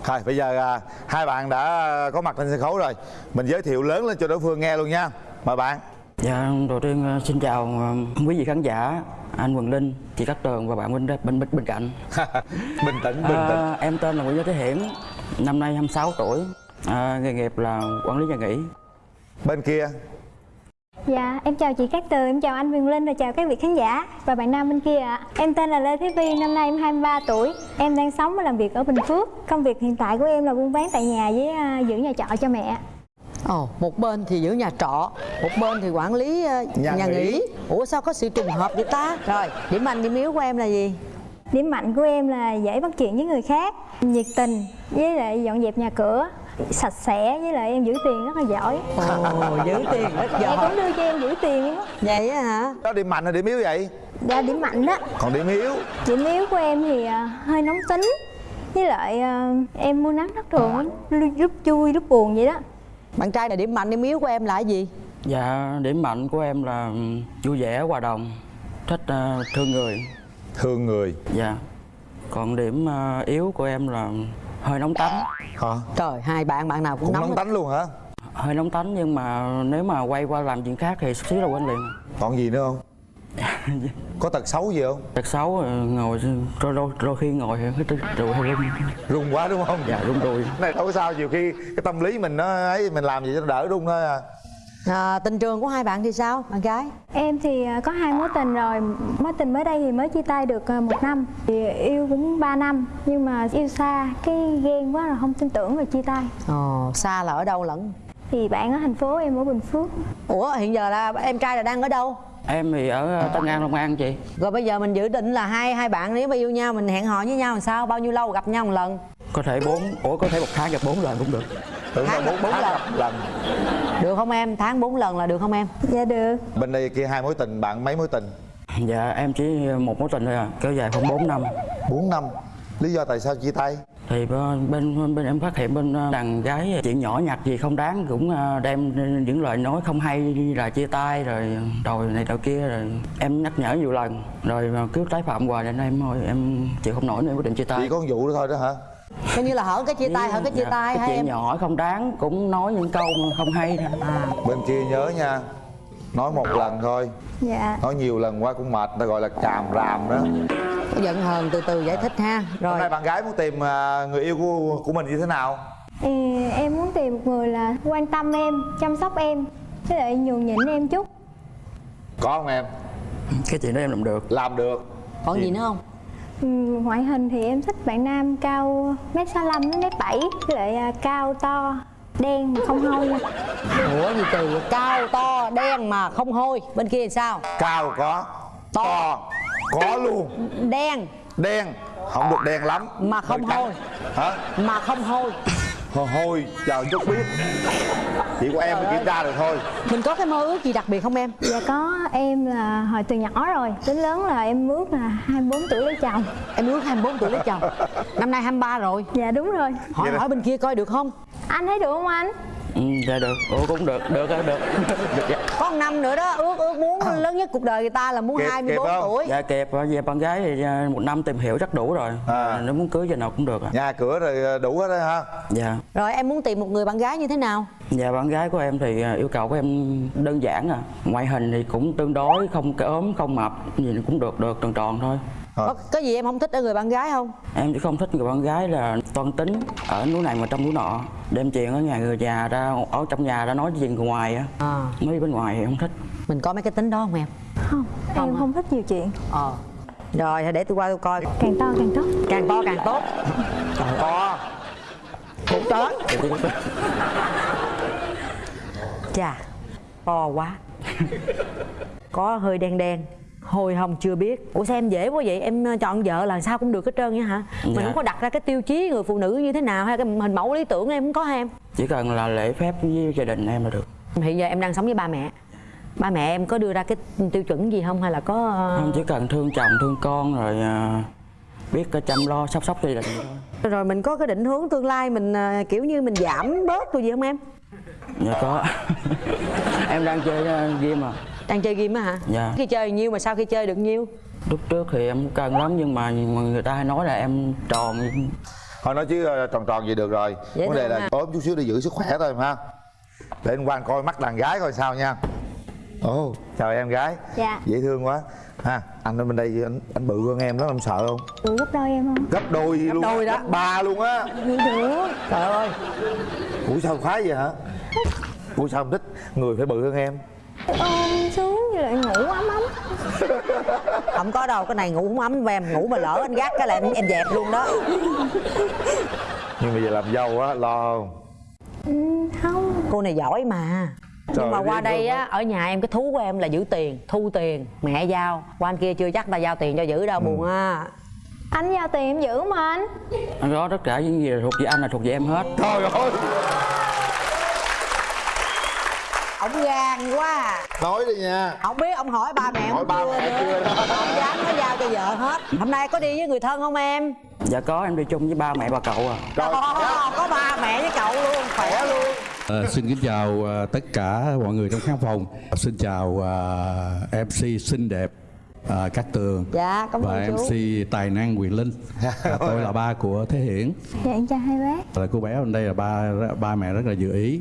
Thôi bây giờ à, hai bạn đã có mặt trên sân khấu rồi. Mình giới thiệu lớn lên cho đối phương nghe luôn nha. Mời bạn. Dạ, đầu tiên ờ, xin chào ờ, quý vị khán giả, anh Quỳnh Linh, chị Cát Tường và bạn bên bên bên, bên cạnh. bình tĩnh, bình tĩnh. À, em tên là Nguyễn Gia Thế Hiển, năm nay 26 tuổi, à, nghề nghiệp là quản lý nhà nghỉ. Bên kia Dạ, em chào chị Cát Tường, em chào anh Quyền Linh và chào các vị khán giả và bạn nam bên kia ạ. Em tên là Lê Thế Vi, năm nay em 23 tuổi. Em đang sống và làm việc ở Bình Phước. Công việc hiện tại của em là buôn bán tại nhà với à, giữ nhà trọ cho mẹ. Ồ, một bên thì giữ nhà trọ, một bên thì quản lý ờ, Nhà nhà, nghỉ. nghỉ. Ủa sao có sự trùng hợp vậy ta? Rồi, điểm mạnh điểm yếu của em là gì? Điểm mạnh của em là dễ bắt chuyện với người khác, nhiệt tình, với lại dọn dẹp nhà cửa, sạch sẽ, với lại em giữ tiền rất là giỏi. Ồ, giữ tiền rất Mẹ giỏi. cũng đưa cho em giữ tiền luôn á. Vậy á hả? Đó điểm mạnh hay điểm yếu vậy? Dạ, điểm mạnh đó. Còn điểm yếu Điểm yếu của em thì à, hơi nóng tính với lại à, em mua nắng thất thường lúc vui lúc buồn vậy đó Bạn trai là điểm mạnh điểm yếu của em là cái gì? Dạ, điểm mạnh của em là ừm, vui vẻ, hòa đồng, thích ờ, thương người. Thương người Dạ. Còn điểm yếu của em là hơi nóng tánh. Hả? Trời, hai bạn bạn nào cũng, Cũng nóng. nóng tánh luôn hả? Hơi nóng tánh nhưng mà nếu mà quay qua làm chuyện khác thì xíu là quên liền. Còn gì nữa không? Có tật xấu gì không? Tật xấu ờ, ngồi đôi, đôi, đôi khi ngồi cái rồi hơi run. Run quá đúng không? Dạ run đùi. Này đâu có sao, nhiều khi cái tâm lý mình nó ấy mình làm gì cho nó đỡ run thôi à À, tình trường của hai bạn thì sao, bạn gái? em thì à, có hai mối tình rồi mối tình mới đây thì mới chia tay được à, một năm thì yêu cũng 3 năm nhưng mà yêu xa cái ghen quá rồi không tin tưởng rồi chia tay Ồ, xa là ở đâu lẫn? thì bạn ở thành phố em ở bình phước Ủa, hiện giờ là em trai là đang ở đâu? Em thì ở ờ, Tân An, Long An chị. Rồi bây giờ mình dự định là hai hai bạn nếu mà yêu nhau mình hẹn hò với nhau làm sao? Bao nhiêu lâu gặp nhau một lần? Có thể bốn, ủa có thể một tháng gặp bốn lần cũng được. Tưởng Tháng bốn lần. lần Được không em? Tháng 4 lần là được không em? dạ được Bên đây kia hai mối tình, bạn mấy mối tình? Dạ em chỉ một mối tình thôi à, kéo dài khoảng 4 năm. 4 năm Lý do tại sao chia tay? Thì bên bên, em phát hiện bên ờ, đàn gái chuyện nhỏ nhặt gì không đáng cũng ờ, đem những lời nói không hay là chia tay rồi đòi này đòi kia rồi em nhắc nhở nhiều lần rồi mà cứ tái phạm hoài nên em thôi em chịu không nổi nên em quyết định chia tay. Chỉ có vụ đó thôi đó hả? Coi như là hở cái chia tay, hở cái chia Dạ, tay cái chuyện em? nhỏ không đáng cũng nói những câu không hay thôi. À, Bên kia nhớ nha Nói một lần thôi dạ Nói nhiều lần quá cũng mệt Ta gọi là càm ràm đó có giận hờn từ từ giải thích ha. Hôm Rồi. nay bạn gái muốn tìm à, người yêu của, của mình như thế nào? Thì em muốn tìm một người là quan tâm em chăm sóc em với lại nhường nhịn em chút Có không em? Cái chuyện đó em làm được. Làm được Còn gì nữa không? Ngoại hình thì em thích bạn nam cao mét sáu đến mét bảy lại à, cao to đen mà không hôi Ủa gì kỳ vậy? Cao to đen mà không hôi. Bên kia thì sao? Cao có To. Có luôn. Đen. Đen Không được đen lắm. Mà không hôi. Hả? Mà không hôi Hôi Chờ chút biết Chỉ của em mới kiểm tra được thôi Mình có cái mơ ước gì đặc biệt không em? Dạ có em là hồi từ nhỏ rồi Đến lớn là em ước là 24 tuổi lấy chồng Em ước 24 tuổi lấy chồng Năm nay 23 rồi Dạ đúng rồi Hỏi hỏi bên kia coi được không? Anh thấy được không anh? Ừ, dạ được, ủa cũng được, được được, được, được dạ. Có một năm nữa đó Ước ước muốn lớn nhất cuộc đời người ta là muốn Kịp- 24 kịp không? tuổi Dạ kịp, về bạn gái thì à, một năm tìm hiểu chắc đủ rồi. À. Nếu muốn cưới giờ nào cũng được ạ. Nhà cửa rồi à, đủ hết đó ha Dạ. Rồi em muốn tìm một người bạn gái như thế nào? Dạ bạn gái của em thì à, yêu cầu của em đơn giản à. Ngoại hình thì cũng tương đối, không ốm, không mập, gì cũng được, được tròn tròn thôi. Có, có gì em không thích ở người bạn gái không? Em chỉ không thích người bạn gái là toan tính ở núi này mà trong núi nọ đem chuyện ở nhà người già ra ở trong nhà ra nói chuyện người ngoài á. À, mấy bên ngoài thì không thích. Mình có mấy cái tính đó không em? Không, em không thích nhiều chuyện. Ờ. Rồi thì để tôi qua tôi coi. Càng to càng tốt. Càng to càng tốt. To. Cũng to chà to quá. Có hơi đen đen hồi hồng chưa biết. Ủa sao em dễ quá vậy? Em ờ, chọn vợ là sao cũng được hết trơn vậy hả? Mình Dạ. không có đặt ra cái tiêu chí người phụ nữ như thế nào hay cái hình mẫu lý tưởng em không có em? Chỉ cần là lễ phép với gia đình em là được. Hiện giờ em đang sống với ba mẹ. Ba mẹ em có đưa ra cái tiêu chuẩn gì không hay là có ờ, không chỉ cần thương chồng thương con rồi à, biết chăm lo sắp sóc gia đình thôi. Rồi mình có cái định hướng tương lai mình ờ, kiểu như mình giảm bớt rồi gì không em? Dạ có. Em đang chơi game mà đang chơi game á hả? Dạ. khi chơi nhiêu mà sau khi chơi được nhiêu? Lúc trước thì em cần lắm nhưng mà người ta hay nói là em tròn. Thôi nói chứ ờ, tròn tròn gì được rồi. Dễ vấn đề là ha. ốm chút xíu để giữ sức khỏe thôi ha. Để anh quan coi mắt đàn gái coi sao nha. Ồ chào em gái. Dạ. dễ thương quá. Ha anh ở bên đây anh anh bự hơn em đó em sợ không? Đủ gấp đôi em không? gấp đôi luôn đôi đó. gấp ba luôn á. Được trời ơi. Ủa sao khoái vậy hả? Ủa sao không thích? Người phải bự hơn em Ôm xuống như lại ngủ ấm ấm. Không có đâu cái này ngủ không ấm em ngủ mà lỡ anh gác cái là em, em dẹp luôn đó. Nhưng mà giờ làm dâu á lo không? Ừ, Không. Cô này giỏi mà. Trời nhưng mà qua đây á ở nhà em cái thú của em là giữ tiền thu tiền mẹ giao. Qua anh kia chưa chắc ta giao tiền cho giữ Ừ. đâu buồn á. Anh giao tiền em giữ mà anh. Anh đó tất cả những gì là thuộc về anh là thuộc về em hết. Trời ơi ổng gan quá à. nói đi nha không biết ông hỏi ba mẹ Hỏi ba chưa mẹ nữa. chưa. không dám nó giao cho vợ hết hôm nay có đi với người thân không em dạ có em đi chung với ba mẹ bà cậu à Trời, Ồ, có ba mẹ với cậu luôn khỏe luôn Ờ, xin kính chào ờ, tất cả mọi người trong khán phòng. Xin chào ờ, MC xinh đẹp ờ, Cát Tường Dạ, cảm và ơn chú. MC tài năng Quyền Linh. Và tôi là ba của Thế Hiển. Dạ em chào hai bác Là cô bé bên đây là ba ba mẹ rất là dự ý.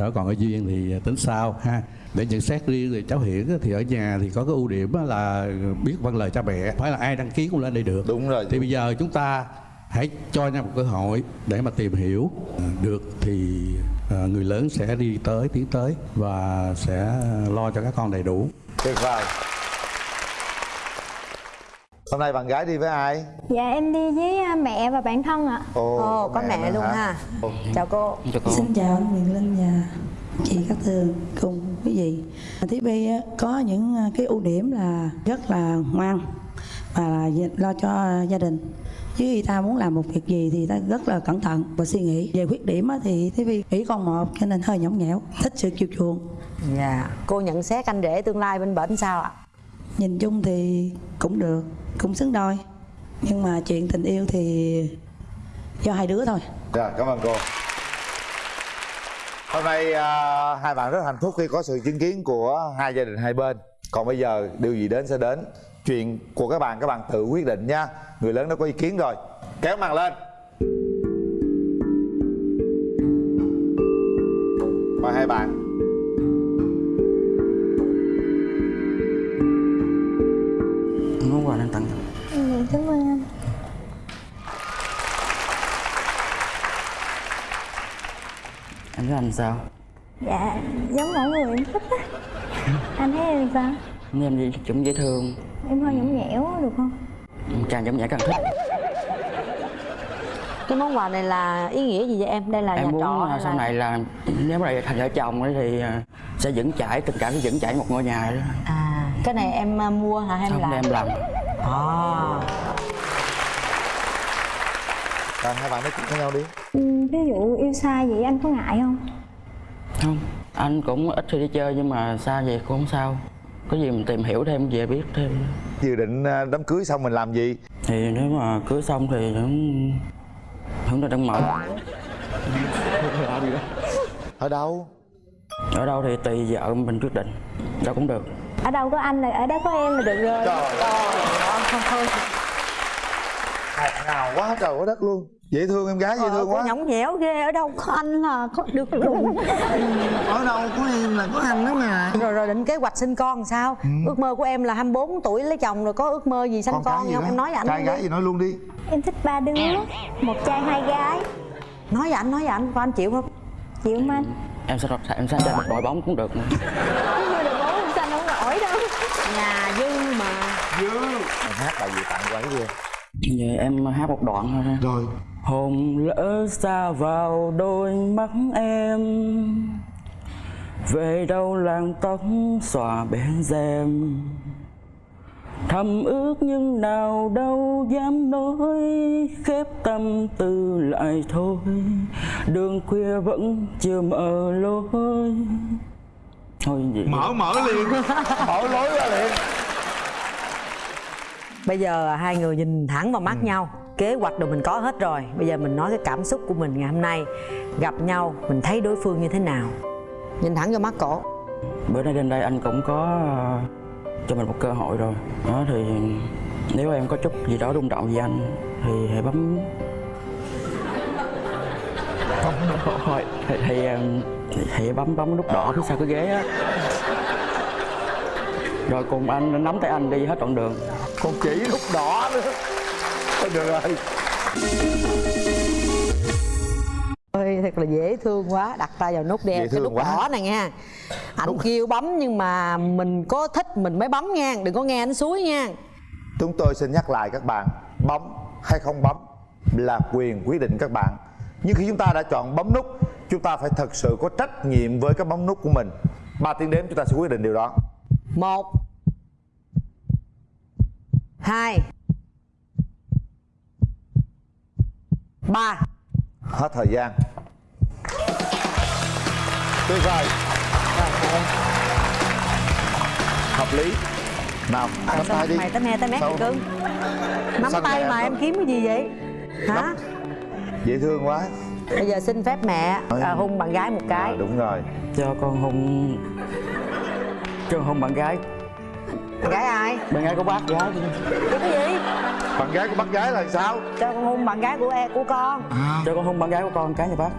Đó còn ở duyên thì tính sau ha. Để nhận xét riêng thì cháu Hiển thì ở nhà thì có cái ưu điểm là biết vâng lời cha mẹ. Phải là ai đăng ký cũng lên đây được. Đúng rồi. Thì bây giờ chúng ta hãy cho nhau một cơ hội để mà tìm hiểu Ờ, được thì ờ, người lớn sẽ đi tới tiến tới và sẽ lo cho các con đầy đủ tuyệt vời hôm nay bạn gái đi với ai Dạ em đi với à, mẹ và bạn thân ạ ồ, có mẹ luôn ha chào cô Xin chào anh Quyền Linh và chị Cát Tường cùng quý vị. Thí Bi á, có những à, cái ưu điểm là rất là ngoan và là lo cho gia đình. Chứ ta muốn làm một việc gì thì ta rất là cẩn thận và suy nghĩ. Về khuyết điểm á, thì Thí Bi chỉ con một cho nên hơi nhõng nhẽo, thích sự chiều chuộng. dạ cô nhận xét anh rể tương lai bên bển sao ạ Nhìn chung thì cũng được, cũng xứng đôi. Nhưng mà chuyện tình yêu thì do hai đứa thôi. Dạ, cảm ơn cô. Hôm nay à, hai bạn rất hạnh phúc khi có sự chứng kiến của hai gia đình hai bên. Còn bây giờ điều gì đến sẽ đến. Chuyện của các bạn các bạn tự quyết định nha. Người lớn đã có ý kiến rồi. Kéo màn lên. Mời hai bạn. Quà đang tặng. Dạ cảm ơn anh. Em thấy anh sao? Dạ giống mẫu người em thích á. Anh thấy em sao? Em gì cũng dễ thương. Em hơi nhõng nhẽo được không? càng giống nhã càng thích. Cái món quà này là ý nghĩa gì vậy em? Đây là nhà em muốn trọ à, sau là- này là nếu mà thành vợ chồng ấy thì à, sẽ vững chãi tình cảm sẽ vững chãi một ngôi nhà đó. À cái này em à, mua hả hay em không làm em làm à Rồi hai bạn nói chuyện với nhau đi. Ừ, ví dụ yêu xa vậy anh có ngại không? không anh cũng ít khi đi chơi nhưng mà xa vậy cũng không sao có gì mình tìm hiểu thêm về biết thêm Dự định à, đám cưới xong mình làm gì? thì nếu mà cưới xong thì cũng hưởng là đang mở Ở đâu? ở đâu thì tùy vợ mình quyết định đâu cũng được Ở đâu có anh là ở đó có em là được rồi. Ngọt ngào quá trời quá đất luôn. Dễ thương em gái dễ Ờ, thương quá. nhõng nhẽo ghê ở đâu có anh là có được luôn. Ở đâu có em là có anh đó mà rồi rồi định kế hoạch sinh con làm sao? Ước mơ của em là 24 tuổi lấy chồng rồi có ước mơ gì sanh con, gì không? em nói với ảnh Trai gái đi. gì nói luôn đi. Em thích ba đứa Một trai hai gái. Nói với ảnh nói với ảnh coi anh chịu không? Chịu không anh? Em sẽ em sẽ cho một đội bóng cũng được Không được bố không xanh không nổi đâu nhà dư mà. Dư. Em hát bài gì tặng cô ấy đi Vậy em hát một đoạn thôi ha. Rồi. Hồn lỡ xa vào đôi mắt em Về đâu làng tóc xòa bên rèm. Thầm ước nhưng nào đâu dám nói Khép tâm tư lại thôi. Đường khuya vẫn chưa mở lối Thôi vậy Mở mở liền. Mở lối ra liền. Bây giờ hai người nhìn thẳng vào mắt Ừ. nhau. Kế hoạch đồ mình có hết rồi. Bây giờ mình nói cái cảm xúc của mình ngày hôm nay. Gặp nhau mình thấy đối phương như thế nào. Nhìn thẳng vào mắt cổ. Bữa nay đến đây anh cũng có ờ, cho mình một cơ hội rồi. Đó thì nếu em có chút gì đó rung động với anh Thì hãy bấm. Thôi thì, thì, thì, thì bấm bấm nút đỏ phía sau cái ghế á. Rồi cùng anh nắm tay anh đi hết đoạn đường. Còn chỉ nút đỏ nữa. Thôi được rồi. Ơi thật là dễ thương quá. Đặt tay vào nút đen cái nút quá. đỏ này nha. Ảnh kêu bấm nhưng mà mình có thích mình mới bấm nha. Đừng có nghe anh suối nha. Chúng tôi xin nhắc lại các bạn Bấm hay không bấm là quyền quyết định các bạn Nhưng khi chúng ta đã chọn bấm nút Chúng ta phải thật sự có trách nhiệm với cái bấm nút của mình. Ba tiếng đếm chúng ta sẽ quyết định điều đó. Một hai ba. Hết thời gian. Tuyệt vời Hợp lý. Nào, nắm tay đi. mày tới me tới mét cưng? Nắm tay mà em kiếm cái gì vậy? Hả Dễ thương quá. Bây giờ xin phép mẹ à, hôn bạn gái một cái. À, Đúng rồi. Cho con hôn. Cho con hôn bạn gái. Bạn gái ai? Bạn gái của bác gái cái gì? Bạn gái của bác gái là sao? Cho con hôn bạn gái của em của con. Cho con hôn bạn gái của con cái nha bác.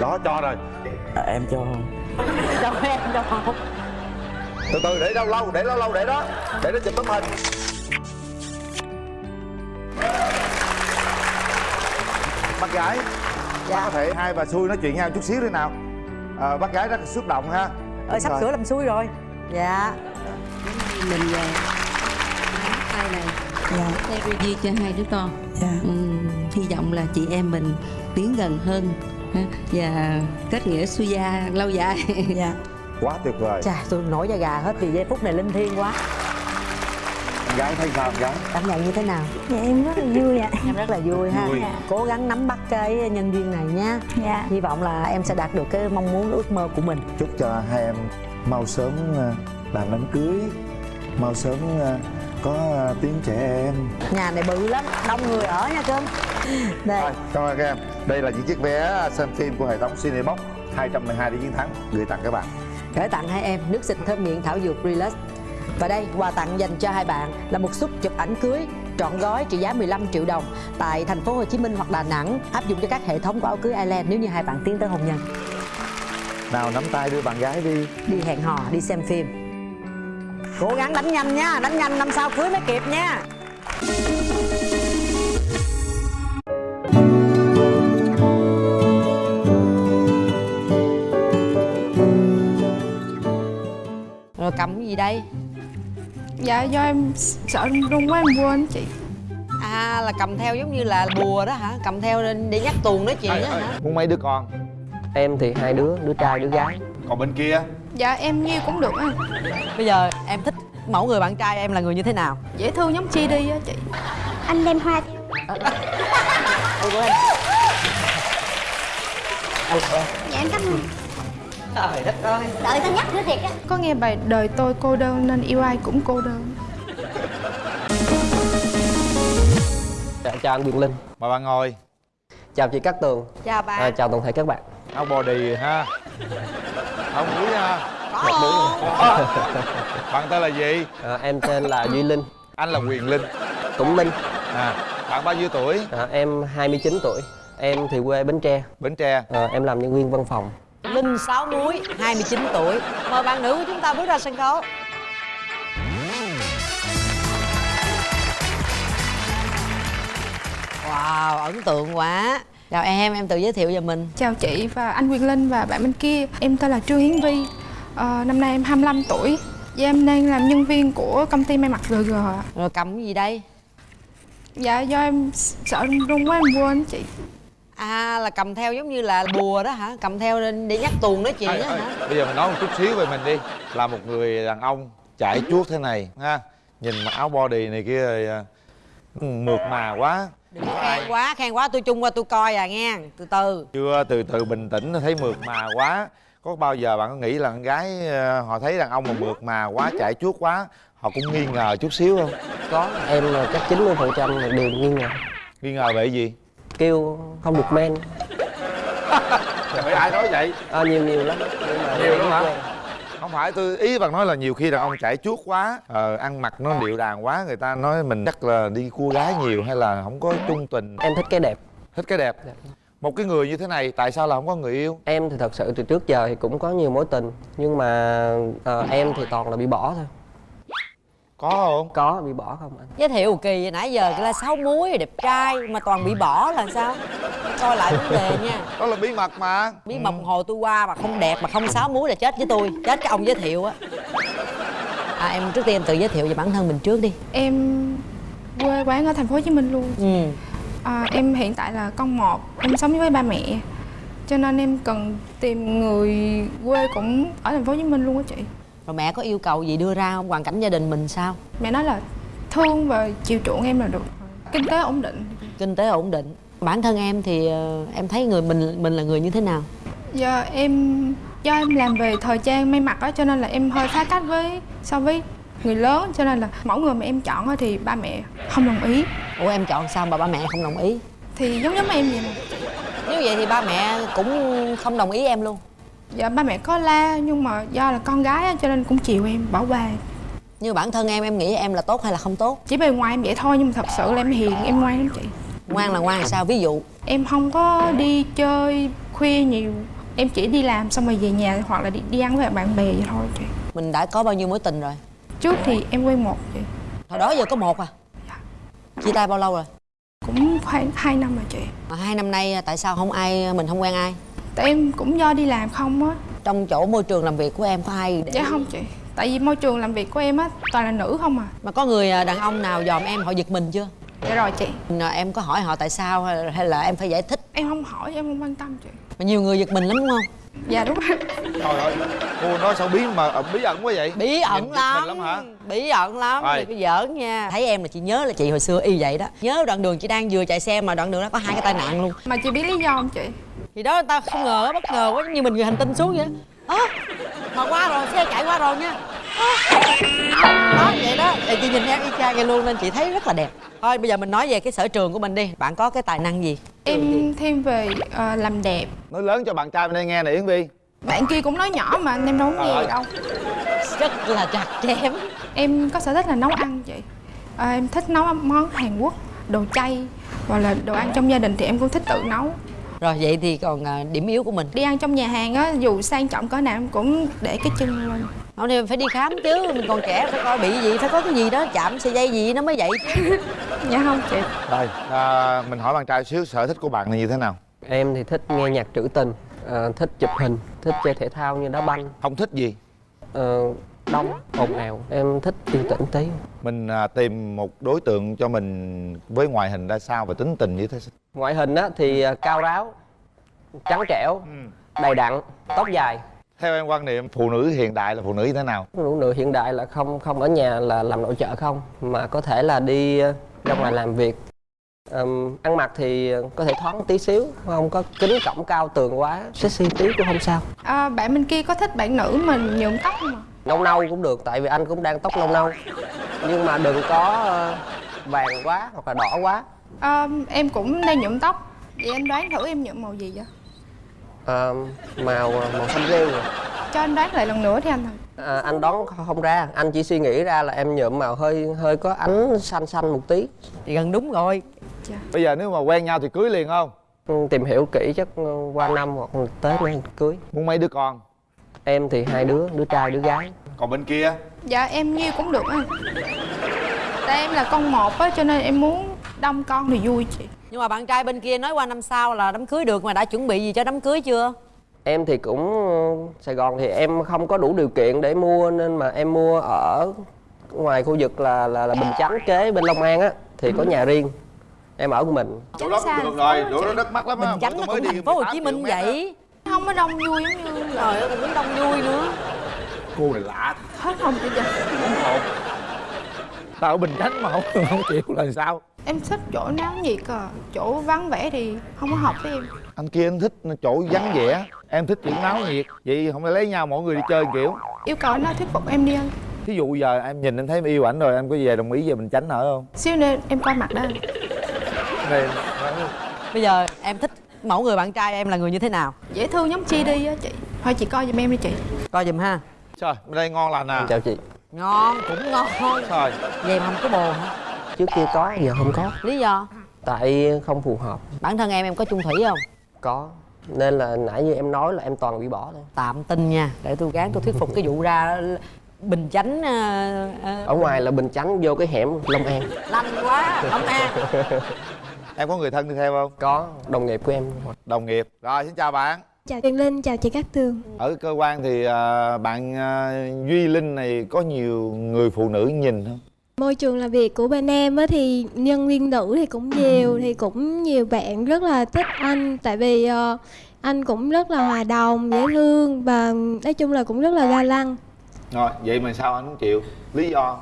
Đó cho rồi. À, Em cho. Cho em cho không Từ từ để đâu lâu Để lâu lâu để đó. Để nó chụp tấm hình Bác gái. Dạ. Có thể hai bà xui nói chuyện nhau chút xíu đi nào. À, Bác gái rất xúc động ha. Ơi sắp Đúng sửa rồi. làm xui rồi. Dạ. Mình về tay này. Dạ. Theo duy cho hai đứa con. Dạ. Ừm, hy vọng là chị em mình tiến gần hơn ha, và kết nghĩa xuôi gia lâu dài. Dạ. Quá tuyệt vời. Chà tôi nổi da gà hết vì giây phút này linh thiêng quá gái thấy sao gái cảm nhận như thế nào? Dạ em rất là vui ạ. Em rất là vui ha. Vui. cố gắng nắm bắt cái nhân duyên này nha. Dạ. Hy vọng là em sẽ đạt được cái mong muốn ước mơ của mình. Chúc cho hai em mau sớm ờ, làm đám cưới. Mau sớm ờ, có ờ, tiếng trẻ em. Nhà này bự lắm đông người ở nha cưng đây. Rồi, cảm ơn các em. Đây là những chiếc vé xem phim của hệ thống Cinebox. 212 đi chiến thắng. Gửi tặng các bạn. Gửi tặng hai em nước xịt thơm miệng thảo dược Relax và đây quà tặng dành cho hai bạn là một suất chụp ảnh cưới trọn gói trị giá 15 triệu đồng tại thành phố Hồ Chí Minh hoặc Đà Nẵng áp dụng cho các hệ thống của áo cưới Ireland nếu như hai bạn tiến tới hôn nhân. Nào nắm tay đưa bạn gái đi. Đi hẹn hò đi xem phim. Cố gắng đánh nhanh nha đánh nhanh năm sau cưới mới kịp nha. Rồi cầm cái gì đây Dạ do em sợ run quá em quên chị. À là cầm theo giống như là bùa đó hả? Cầm theo để nhắc tuồng nói chuyện đó hả? Muốn mấy đứa con? Em thì hai đứa, đứa trai, đứa gái. Còn bên kia? Dạ em nhiêu cũng được á. Bây giờ em thích mẫu người bạn trai em là người như thế nào? Dễ thương giống chi đi á chị. Anh đem hoa Ôi của em Dạ em cảm ơn trời đất ơi. Đợi tao nhắc nữa thiệt á. Có nghe bài đời tôi cô đơn nên yêu ai cũng cô đơn. Dạ, Chào anh Quyền Linh. Mời bạn ngồi. Chào chị Cát Tường. Chào bạn. À, Chào toàn thể các bạn. Áo body ha. Áo mũi ha. Mặt mũi Bạn tên là gì? À, Em tên là Duy Linh. Anh là Quyền Linh. Tùng Minh à, Bạn bao nhiêu tuổi? À, Em 29 tuổi. Em thì quê Bến Tre. Bến Tre. À, Em làm nhân viên văn phòng Linh Sáu Muối 29 tuổi. Mời bạn nữ của chúng ta bước ra sân khấu. Wow, ấn tượng quá. Chào em, em tự giới thiệu về mình. Chào chị và anh Quyền Linh và bạn bên kia. Em tên là Trương Hiến Vi. Ờ, Năm nay em 25 tuổi. Dạ em đang làm nhân viên của công ty may mặc GG ạ Rồi cầm cái gì đây? Dạ do em sợ rung quá em quên chị À là cầm theo giống như là bùa đó hả? Cầm theo để nhắc tuồng nói chuyện Ê, đó ê, hả? bây giờ mình nói một chút xíu về mình đi. Là một người đàn ông chải chuốt thế này ha. Nhìn mặc áo body này kia rồi à, mượt mà quá. Đừng có khen quá, khen quá tôi chung qua tôi coi à nghe. Từ từ. Chưa từ từ bình tĩnh thấy mượt mà quá. Có bao giờ bạn có nghĩ là con gái ờ, họ thấy đàn ông mà mượt mà quá chải chuốt quá họ cũng nghi ngờ chút xíu không? Có em là chắc 90% phần trăm đều nghi ngờ. Nghi ngờ về gì kêu không được men. Trời ai nói vậy? À, nhiều nhiều lắm. Nhưng mà nhiều lắm hả? Quen. không phải tôi ý bạn nói là nhiều khi đàn ông chảy chuốt quá ờ, ăn mặc nó điệu đàng quá người ta nói mình chắc là đi cua gái nhiều hay là không có trung tình. Em thích cái đẹp. Thích cái đẹp. Một cái người như thế này tại sao là không có người yêu? Em thì thật sự từ trước giờ thì cũng có nhiều mối tình nhưng mà ờ, em thì toàn là bị bỏ thôi có không? Có bị bỏ không anh? Giới thiệu kỳ vậy nãy giờ là sáu muối đẹp trai mà toàn bị bỏ là sao? Coi lại vấn đề nha. Đó là bí mật mà. Bí mật hồi tôi qua mà không đẹp mà không sáu muối là chết với tôi. Chết cái ông giới thiệu á. À em trước tiên em tự giới thiệu về bản thân mình trước đi. Em quê quán ở thành phố Hồ Chí Minh luôn. Ừ. À, Em hiện tại là con một Em sống với ba mẹ. Cho nên em cần tìm người quê cũng ở thành phố Hồ Chí Minh luôn á chị Rồi mẹ có yêu cầu gì đưa ra không? Hoàn cảnh gia đình mình sao? Mẹ nói là thương và chiều chuộng em là được Kinh tế ổn định Kinh tế ổn định Bản thân em thì ờ, em thấy người mình mình là người như thế nào? Giờ em do em làm về thời trang may mặc á cho nên là em hơi phá cách với so với người lớn cho nên là mẫu người mà em chọn á thì ba mẹ không đồng ý Ủa em chọn sao mà ba mẹ không đồng ý? thì giống giống em vậy nè Nếu vậy thì ba mẹ cũng không đồng ý em luôn dạ ba mẹ có la nhưng mà do là con gái cho nên cũng chiều em bảo qua Như bản thân em em nghĩ em là tốt hay là không tốt? chỉ bề ngoài em vậy thôi nhưng mà thật sự là em hiền em ngoan lắm chị Ngoan là ngoan sao? Ví dụ em không có đi chơi khuya nhiều em chỉ đi làm xong rồi về nhà hoặc là đi, đi ăn với bạn bè vậy thôi chị mình đã có bao nhiêu mối tình rồi? trước thì em quen một chị Hồi đó giờ có một à? Chia tay bao lâu rồi? cũng khoảng 2 năm rồi chị Mà hai năm nay tại sao không ai mình không quen ai? Tại em cũng do đi làm không á. Trong chỗ môi trường làm việc của em có ai để dạ không chị. Tại vì môi trường làm việc của em á toàn là nữ không à. Mà có người à, đàn ông nào dòm em họ giật mình chưa? dạ rồi chị. Mà Em có hỏi họ tại sao hay là em phải giải thích? em không hỏi em không quan tâm chị. Mà nhiều người giật mình lắm đúng không? dạ đúng rồi. Trời ơi cô nói sao bí mà ờ, bí ẩn quá vậy? Bí ẩn Nhìn lắm. mình lắm hả? Bí ẩn lắm, Rồi. đừng có giỡn nha. Thấy em là chị nhớ là chị hồi xưa y vậy đó. Nhớ đoạn đường chị đang vừa chạy xe mà đoạn đường đó có hai cái tai nạn luôn. Mà chị biết lý do không chị Thì đó người ta không ngờ bất ngờ quá như mình người hành tinh xuống vậy. Ơ mà qua rồi xe chạy qua rồi nha. Ơ, đó vậy đó. Thì chị nhìn em y chang vậy luôn nên chị thấy rất là đẹp. Thôi bây giờ mình nói về cái sở trường của mình đi. Bạn có cái tài năng gì? Em thêm về ờ, làm đẹp. Nói lớn cho bạn trai bên đây nghe nè yến vi. Bạn kia cũng nói nhỏ mà em đâu có nghe đâu. Rất là chặt chém. Em có sở thích là nấu ăn chị à, em thích nấu món hàn quốc đồ chay hoặc là đồ ăn trong gia đình thì em cũng thích tự nấu rồi vậy thì còn à, điểm yếu của mình? Đi ăn trong nhà hàng á dù sang trọng cỡ nào em cũng để cái chân lên. Hôm nay phải đi khám chứ mình còn trẻ phải coi bị gì phải có cái gì đó chạm sợi dây gì nó mới vậy chứ. Dạ không chị. Rồi à, mình hỏi bạn trai xíu sở thích của bạn là như thế nào? Em thì thích nghe nhạc trữ tình ờ, thích chụp hình thích chơi thể thao như đá banh. Không thích gì? Ờ, đông ồn ào. Em thích yên tĩnh tí mình à, tìm một đối tượng cho mình với ngoại hình ra sao và tính tình như thế ngoại hình á thì ờ, cao ráo trắng trẻo đầy đặn tóc dài. Theo em quan niệm phụ nữ hiện đại là phụ nữ như thế nào? Phụ nữ hiện đại là không không ở nhà là làm nội trợ không mà có thể là đi ờ, ra ngoài làm việc. Ờm, ăn mặc thì có thể thoáng tí xíu không có kính cổng cao tường quá sexy tí cũng không sao. À, bạn bên kia có thích bạn nữ mình nhuộm tóc không ạ nâu nâu cũng được tại vì anh cũng đang tóc nâu nâu. Nhưng mà đừng có ờ, vàng quá hoặc là đỏ quá. À, em cũng đang nhuộm tóc. Vậy anh đoán thử em nhuộm màu gì vậy? Ờ, màu màu xanh rêu rồi. Cho anh đoán lại lần nữa đi anh à, anh đoán không ra. Anh chỉ suy nghĩ ra là em nhuộm màu hơi hơi có ánh xanh xanh một tí. Thì gần đúng rồi. Bây giờ nếu mà quen nhau thì cưới liền không? Ừ, tìm hiểu kỹ chắc ờ, qua năm hoặc tới mới cưới. Muốn mấy đứa con em thì hai đứa đứa trai đứa gái. Còn bên kia? Dạ em nhiêu cũng được anh tại em là con một á cho nên em muốn đông con thì vui chị. Nhưng mà bạn trai bên kia nói qua năm sau là đám cưới được mà đã chuẩn bị gì cho đám cưới chưa? Em thì cũng Sài Gòn thì em không có đủ điều kiện để mua nên mà em mua ở ngoài khu vực là là, là Bình Chánh kế bên Long An á thì có nhà riêng. Em ở của mình. Chỗ đó cũng được rồi chỗ đó đất mắc lắm Bình á Chánh Tôi nó mới cũng đi thành phố Hồ 18 Chí Minh vậy không có đông vui giống như Trời ơi, cũng đông vui nữa. Cô này lạ. Hết hồn chị giờ hồn tao ở bình chánh mà không không chịu là sao? Em thích chỗ náo nhiệt à chỗ vắng vẻ thì không có hợp với em. Anh kia anh thích chỗ vắng vẻ em thích chuyện náo nhiệt vậy không phải lấy nhau mỗi người đi chơi kiểu. Yêu cầu anh đó thuyết phục em đi anh. Thí dụ giờ em nhìn em thấy em yêu ảnh rồi em có về đồng ý về bình chánh ở không? Xíu nữa em coi mặt đó bây giờ em thích mẫu người bạn trai em là người như thế nào? Dễ thương giống chi đi á chị. Thôi chị coi giùm em đi chị. Coi giùm ha. Trời bên đây ngon lành à. Chào chị. Ngon cũng ngon. Trời. Vậy em không có bồ hả trước kia có giờ không có. Lý do? Tại không phù hợp. Bản thân em em có chung thủy không? Có. Nên là nãy như em nói là em toàn bị bỏ thôi. Tạm tin nha. Để tôi gán tôi thuyết phục cái vụ ra bình chánh ờ, ờ, ở ngoài là bình chánh vô cái hẻm long an. Lanh quá ấm an em có người thân đi theo không? Có đồng nghiệp của em. Đồng nghiệp. Rồi xin chào bạn. Chào Tuyền Linh, chào chị Cát Tường. Ở cơ quan thì à, bạn à, duy linh này có nhiều người phụ nữ nhìn không? Môi trường làm việc của bên em á thì nhân viên nữ thì cũng nhiều Thì cũng nhiều bạn rất là thích anh. Tại vì ờ, anh cũng rất là hòa đồng, dễ thương Và nói chung là cũng rất là ga lăng. Rồi vậy mà sao anh không chịu lý do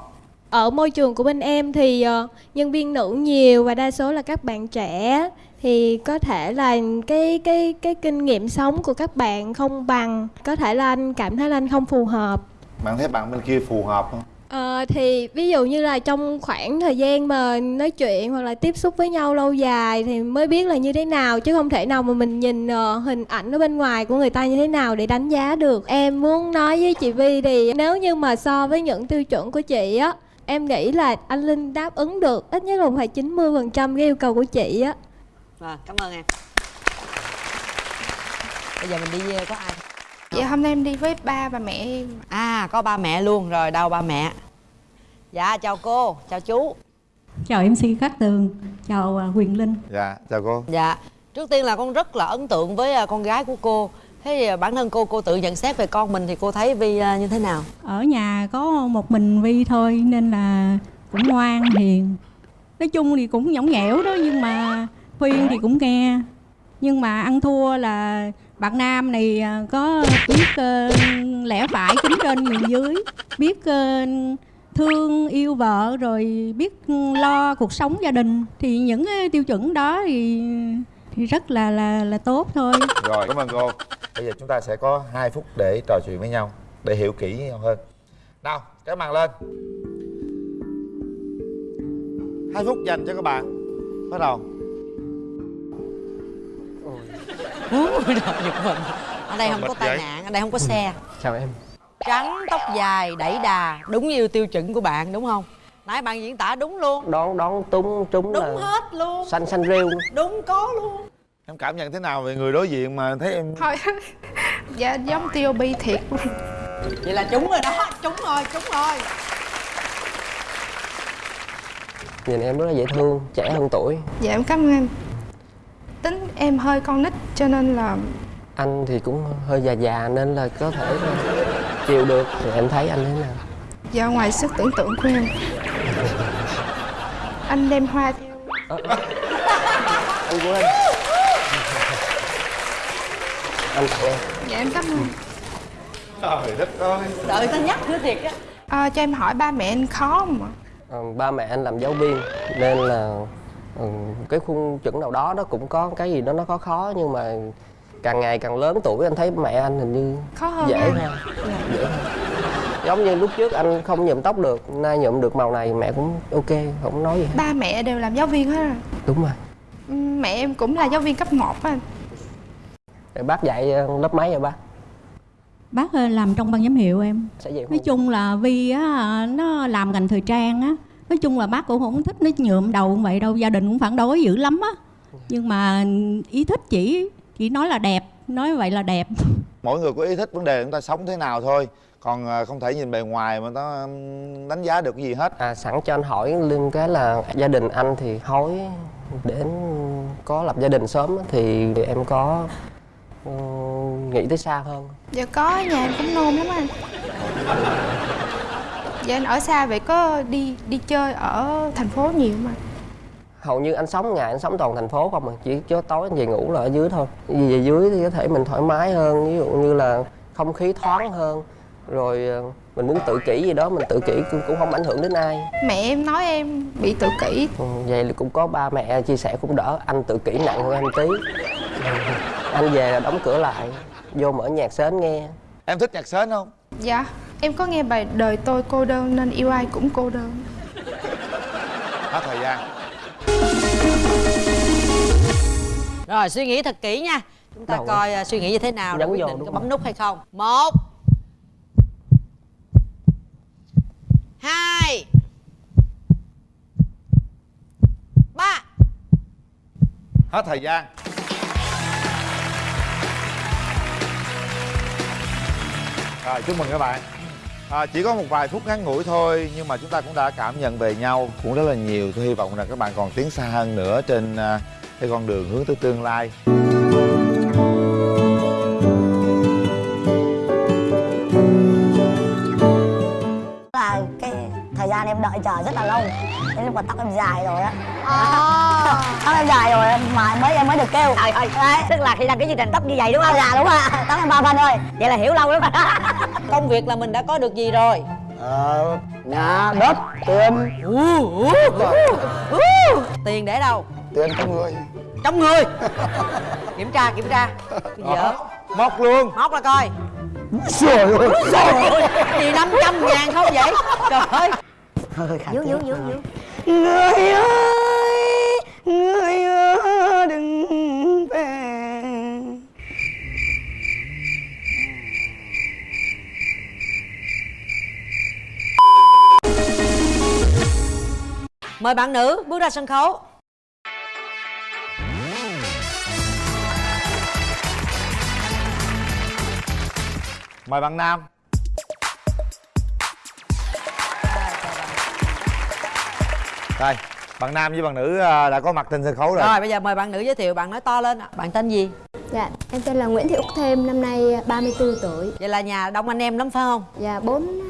Ở môi trường của bên em thì ờ, nhân viên nữ nhiều và đa số là các bạn trẻ. Thì có thể là cái cái cái kinh nghiệm sống của các bạn không bằng có thể là anh cảm thấy là anh không phù hợp. Bạn thấy bạn bên kia phù hợp không? Ờ, thì ví dụ như là trong khoảng thời gian mà nói chuyện hoặc là tiếp xúc với nhau lâu dài thì mới biết là như thế nào chứ không thể nào mà mình nhìn ờ, hình ảnh ở bên ngoài của người ta như thế nào để đánh giá được. Em muốn nói với chị Vi thì nếu như mà so với những tiêu chuẩn của chị á em nghĩ là anh Linh đáp ứng được ít nhất là phải 90% cái yêu cầu của chị á. Rồi, cảm ơn em. Bây giờ mình đi có ai? Dạ hôm nay em đi với ba và mẹ em. À có ba mẹ luôn rồi đâu ba mẹ? Dạ chào cô chào chú. Chào MC Cát Tường, chào à, Quyền Linh. Dạ chào cô. Dạ trước tiên là con rất là ấn tượng với ờ, con gái của cô thế thì, à, bản thân cô cô tự nhận xét về con mình thì cô thấy vi à, như thế nào? Ở nhà có một mình Vi thôi nên là cũng ngoan, hiền. Nói chung thì cũng nhõng nhẽo đó nhưng mà khuyên thì cũng nghe. Nhưng mà ăn thua là bạn nam này à, có biết uh, lẽ phải kính trên nhường dưới Biết uh, thương yêu vợ rồi biết ừ, lo cuộc sống gia đình. Thì những cái tiêu chuẩn đó thì rất là là là tốt thôi. Rồi cảm ơn cô. Bây giờ chúng ta sẽ có 2 phút để trò chuyện với nhau để hiểu kỹ nhau hơn. Nào cái màn lên. Hai phút dành cho các bạn. Bắt đầu. Giật mình ở đây không có tai vậy? nạn ở đây không có xe. Chào em. Trắng tóc dài đẩy đà đúng như tiêu chuẩn của bạn đúng không nãy bạn diễn tả đúng luôn. Đón đón túng trúng đúng là hết luôn. xanh xanh rêu đúng có luôn. Em cảm nhận thế nào về người đối diện mà thấy em thôi. Dạ giống TOB thiệt. Luôn vậy là trúng rồi đó. Trúng rồi trúng rồi. Nhìn em rất là dễ thương trẻ hơn tuổi. Dạ em cảm ơn. Anh tính em hơi con nít cho nên là anh thì cũng hơi già già nên là có thể là chịu được. Thì em thấy anh thế nào do ngoài sức tưởng tượng của em. Anh đem hoa theo. Anh quên anh. Tặng em. Dạ em cảm ơn. Trời đất ơi. Đợi tao nhắc nữa thiệt á. À, cho em hỏi ba mẹ anh khó không ạ? Ờ, ba mẹ anh làm giáo viên nên là ừ, cái khuôn chuẩn nào đó nó cũng có cái gì đó nó khó khó nhưng mà càng ngày càng lớn tuổi anh thấy mẹ anh hình như khó hơn dễ hơn. Dễ hơn giống như lúc trước anh không nhuộm tóc được nay nhuộm được màu này mẹ cũng ok không nói gì hết. Ba mẹ đều làm giáo viên hết rồi. Đúng rồi. Ừ, mẹ em cũng là giáo viên cấp 1 á anh. Rồi bác dạy ờ, lớp mấy rồi bác? Bác ờ, làm trong ban giám hiệu em. Nói chung là Vi á, nó làm ngành thời trang á. Nói chung là bác cũng không thích nó nhuộm đầu vậy đâu Gia đình cũng phản đối dữ lắm á. Nhưng mà ý thích chỉ Chỉ nói là đẹp Nói vậy là đẹp. Mỗi người có ý thích vấn đề chúng ta sống thế nào thôi còn à, không thể nhìn bề ngoài mà nó đánh giá được cái gì hết. À sẵn cho anh hỏi liên cái là gia đình anh thì hối đến có lập gia đình sớm á, thì em có nghĩ tới xa hơn Dạ có, nhà em cũng nôn lắm anh. Dạ anh ở xa vậy có đi đi chơi ở thành phố nhiều mà hầu như anh sống ngày anh sống toàn thành phố không à chỉ cho tối anh về ngủ là ở dưới thôi. Vì về dưới thì có thể mình thoải mái hơn ví dụ như là không khí thoáng hơn rồi ờ, mình muốn tự kỷ gì đó mình tự kỷ cũng, cũng không ảnh hưởng đến ai. Mẹ em nói em bị tự kỷ. Ừ, vậy là cũng có ba mẹ chia sẻ cũng đỡ. Anh tự kỷ nặng hơn anh tí. Anh về là đóng cửa lại vô mở nhạc sến nghe. Em thích nhạc sến không? Dạ Em có nghe bài Đời tôi cô đơn nên yêu ai cũng cô đơn. Hết thời gian. Rồi suy nghĩ thật kỹ nha. Chúng ta Đâu coi à, suy nghĩ như thế nào để quyết định có bấm nút hay không? Một Hai. Ba. Hết thời gian. Rồi chúc mừng các bạn. À, chỉ có một vài phút ngắn ngủi thôi nhưng mà chúng ta cũng đã cảm nhận về nhau cũng rất là nhiều. Tôi hy vọng là các bạn còn tiến xa hơn nữa trên à, cái con đường hướng tới tương lai. Thời gian em đợi chờ rất là lâu. Đến lúc mà tóc em dài rồi á. Tóc em dài rồi mà mới em mới được kêu. Trời ơi, Đấy. tức là khi đăng ký chương trình tóc như vậy đúng không? dạ đúng rồi. Tóc em ba phân thôi. Vậy là hiểu lâu lắm rồi. Công việc là mình đã có được gì rồi? ờ nhà đất tiền. Tiền để đâu? tiền trong người. Trong người? Kiểm tra, kiểm tra. Dở móc luôn. Móc ra coi. Trời ơi Trời ơi, gì 500 ngàn không vậy? Trời ơi hơi khả dú, dú. người ơi người ơi đừng về. Mời bạn nữ bước ra sân khấu. Mời bạn nam đây bạn nam với bạn nữ à, đã có mặt trên sân khấu rồi Rồi bây giờ mời bạn nữ giới thiệu Bạn nói to lên ạ. Bạn tên gì? Dạ, em tên là Nguyễn Thị Úc Thêm, năm nay 34 tuổi. Vậy là nhà đông anh em lắm phải không? Dạ, bốn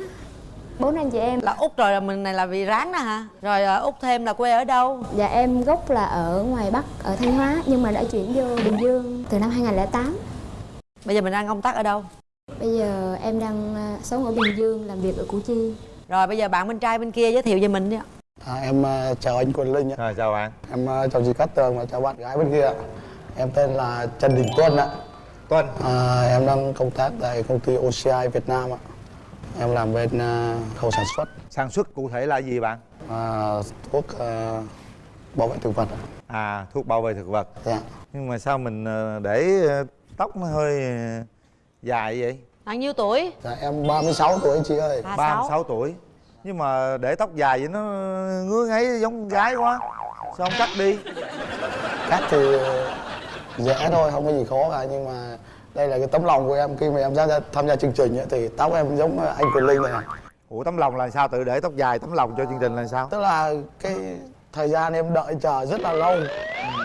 bốn anh chị em. Là Út rồi là mình này là vì ráng đó hả? Rồi à, Út thêm là quê ở đâu? Dạ, em gốc là ở ngoài Bắc, ở Thanh Hóa, nhưng mà đã chuyển vô Bình Dương từ năm 2008. Bây giờ mình đang công tác ở đâu? Bây giờ em đang à, sống ở Bình Dương, làm việc ở Củ Chi. Rồi bây giờ bạn bên trai bên kia giới thiệu về mình đi ạ. À, em ờ, chào anh Quỳnh Linh ạ. Rồi chào bạn. Em ờ, chào chị Cát Tường và chào bạn gái bên kia ạ. Em tên là Trần Đình Tuân ạ. Tuân. À, em đang công tác tại công ty OCI Việt Nam ạ. Em làm bên ờ, khâu sản xuất. Sản xuất cụ thể là gì bạn? À, thuốc ờ, bảo vệ thực vật ạ. À thuốc bảo vệ thực vật. Dạ. Nhưng mà sao mình để tóc nó hơi dài vậy? Bạn nhiêu tuổi? Dạ em 36 tuổi chị ơi. 36 tuổi. Nhưng mà để tóc dài vậy nó ngứa ngáy giống con gái quá. Sao không cắt đi? Cắt thì dễ thôi, không có gì khó cả nhưng mà đây là cái tấm lòng của em khi mà em ra tham gia chương trình ấy, thì tóc em giống anh Quỳnh Linh này. Ủa tấm lòng là sao? Tự để tóc dài tấm lòng cho chương trình là sao? Tức là cái thời gian em đợi chờ rất là lâu.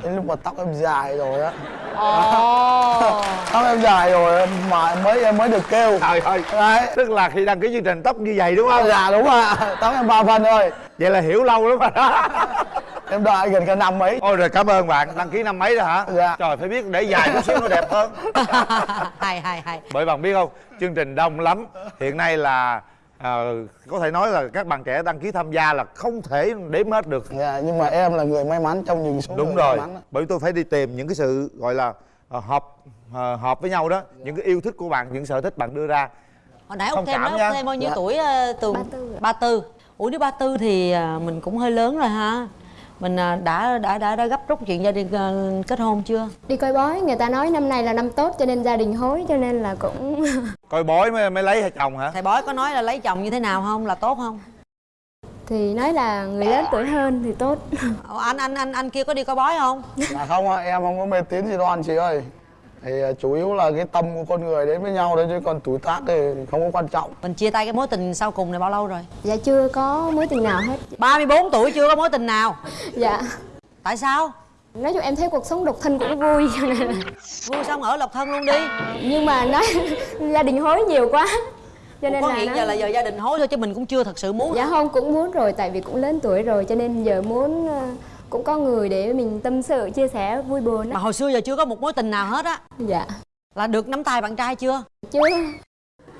Đến lúc mà tóc em dài rồi á. Tóc em dài rồi mà em mới em mới được kêu. Trời ơi. Đấy. Tức là khi đăng ký chương trình tóc như vậy đúng không? Dạ đúng rồi tóc em ba phân thôi. Vậy là hiểu lâu lắm rồi đó. Em đợi gần cả năm mấy ôi rồi cảm ơn bạn. Đăng ký năm mấy rồi hả? Dạ. Trời phải biết để dài chút xíu nó đẹp hơn. Hay hay hay. Bởi bạn biết không? Chương trình đông lắm. Hiện nay là à, có thể nói là các bạn trẻ đăng ký tham gia là không thể đếm hết được dạ nhưng mà em là người may mắn trong những số đúng người rồi may mắn bởi tôi phải đi tìm những cái sự gọi là à, hợp à, hợp với nhau đó những cái yêu thích của bạn những sở thích bạn đưa ra Hồi nãy Thông thêm nói. Út thêm bao nhiêu Dạ. tuổi uh? 34 ạ. 34 Ủa nếu 34 thì à, mình cũng hơi lớn rồi ha Mình à, đã đã đã đã gấp rút chuyện gia đình à, kết hôn chưa? Đi coi bói, người ta nói năm nay là năm tốt cho nên gia đình hối cho nên là cũng coi bói mới mới lấy hay chồng hả Thầy bói có nói là lấy chồng như thế nào không? Là tốt không? thì nói là người lớn tuổi hơn thì tốt. Ủa, anh anh anh anh kia có đi coi bói không? Dạ không ạ, em không có mê tín gì đoan chị ơi thì à, chủ yếu là cái tâm của con người đến với nhau thôi chứ còn tuổi tác thì không có quan trọng Mình chia tay cái mối tình sau cùng này bao lâu rồi? Dạ chưa có mối tình nào hết. 34 tuổi chưa có mối tình nào? Dạ. Tại sao? nói chung em thấy cuộc sống độc thân cũng vui vui xong ở độc thân luôn đi nhưng mà nói gia đình hối nhiều quá cho nên có là hiện nó- giờ là giờ gia đình hối thôi chứ mình cũng chưa thật sự muốn dạ không cũng muốn rồi tại vì cũng lớn tuổi rồi cho nên giờ muốn ờ, cũng có người để mình tâm sự chia sẻ vui buồn mà hồi xưa giờ chưa có một mối tình nào hết á. Dạ. Là được nắm tay bạn trai chưa? Chưa.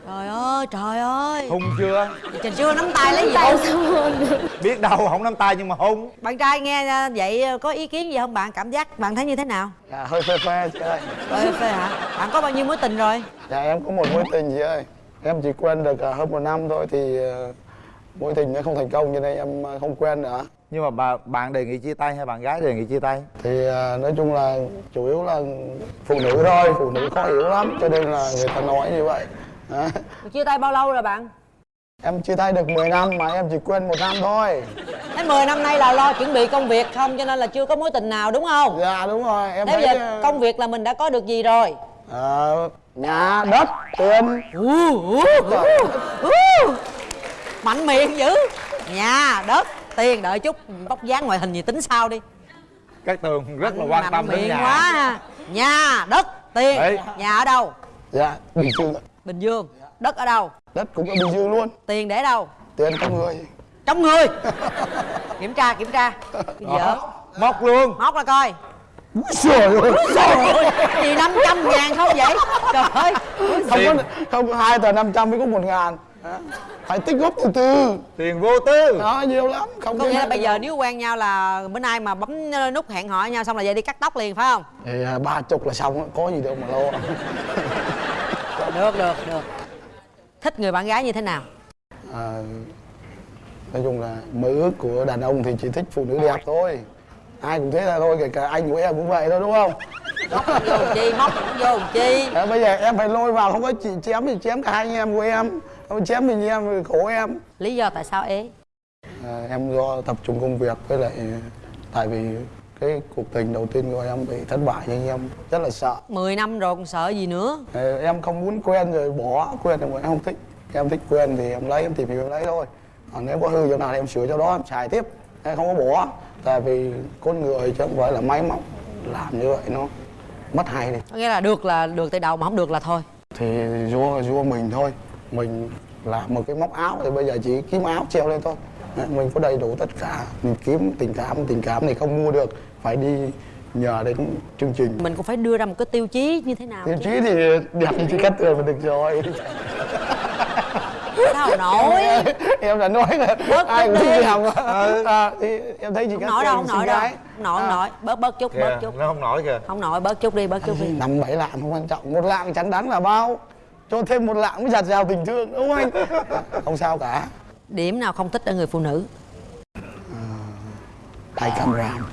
Trời ơi trời ơi. Hung chưa? Trời chưa nắm tay lấy gì? Tay hôn sao hôn được? Biết đâu không nắm tay nhưng mà hung. Bạn trai nghe à, vậy à, có ý kiến gì không bạn? Cảm giác bạn thấy như thế nào? Dạ hơi phê phê chị ơi. Ê, phê hả? Bạn có bao nhiêu mối tình rồi? Dạ em có một mối tình chị ơi. Em chỉ quen được à, hơn một năm thôi thì mối tình nó không thành công cho nên em không quen nữa nhưng mà bà bạn đề nghị chia tay hay bạn gái đề nghị chia tay? Thì à, nói chung là chủ yếu là phụ nữ thôi phụ nữ khó hiểu lắm cho nên là người ta nói như vậy. Đó. chia tay bao lâu rồi bạn? Em chia tay được 10 năm mà em chỉ quen một năm thôi. Thế 10 năm nay là lo chuẩn bị công việc không? Cho nên là chưa có mối tình nào đúng không? Dạ đúng rồi. Em Thế bây thấy giờ công việc là mình đã có được gì rồi? ờ, nhà đất tiền. Mạnh miệng dữ. Nhà, đất, tiền đợi chút Bóc dáng ngoại hình gì tính sao đi. Các tường rất là quan Mạnh tâm đến nhà. quá ha. Nhà, đất, tiền Đấy. Nhà ở đâu? dạ bình dương. Bình Dương. Đất ở đâu? đất cũng ở bình dương luôn. Tiền để đâu? tiền trong người. Trong người. Kiểm tra, kiểm tra. Cái gì vậy? móc luôn. Móc ra coi. Trời ơi. Trời ơi. Gì 500 ngàn không vậy? Trời ơi. Không có không có hai tờ 500 mới có một ngàn Đó. phải tích góp từ từ. Tiền vô tư. Đó nhiều lắm không Có nghĩa là bây giờ nếu quen nhau là bữa nay mà bấm nút hẹn hò nhau xong là về đi cắt tóc liền phải không? thì à, ba chục là xong có gì đâu mà lo. Được, được, được. Thích người bạn gái như thế nào? à, nói chung là mơ ước của đàn ông thì chỉ thích phụ nữ đẹp thôi. Ai cũng thế là thôi kể cả anh của em cũng vậy thôi đúng không? Móc vô chi, móc cũng vô chi. À, bây giờ em phải lôi vào không có chị chém thì chém cả hai anh em của em không chém mình em khổ em. Lý do tại sao ế? à, em do tập trung công việc với lại tại vì cái cuộc tình đầu tiên của em bị thất bại nên em rất là sợ. 10 năm rồi còn sợ gì nữa? Ờ, em không muốn quen rồi bỏ quen rồi em không thích. Em thích quen thì em lấy em tìm hiểu em lấy thôi. Còn nếu có hư chỗ nào thì em sửa chỗ đó em xài tiếp. Em không có bỏ tại vì con người chứ không phải là máy móc làm như vậy nó mất hay Có nghĩa là được là được từ đầu mà không được là thôi. Thì do do mình thôi mình làm một cái móc áo thì bây giờ chỉ kiếm áo treo lên thôi. Đấy, mình có đầy đủ tất cả. Mình kiếm tình cảm tình cảm thì không mua được. Phải đi nhờ đến chương trình. Mình cũng phải đưa ra một cái tiêu chí như thế nào tiêu chứ. chí thì đẹp như chị cắt tường là được rồi. Sao nổi em đã nói là Bớt ai cũng thích làm à, thì em thấy chị Không cắt nổi đâu, không nổi đâu. nổi, không nổi. Bớt bớt chút, bớt chút. nó không nổi kìa. Không nổi, bớt chút đi, bớt chút đi. Năm bảy lạng không quan trọng. Một lạng chắn đáng là bao cho thêm một lạng mới giặt rào tình thương đúng không anh không sao cả. Điểm nào không thích ở người phụ nữ? hay cam ràm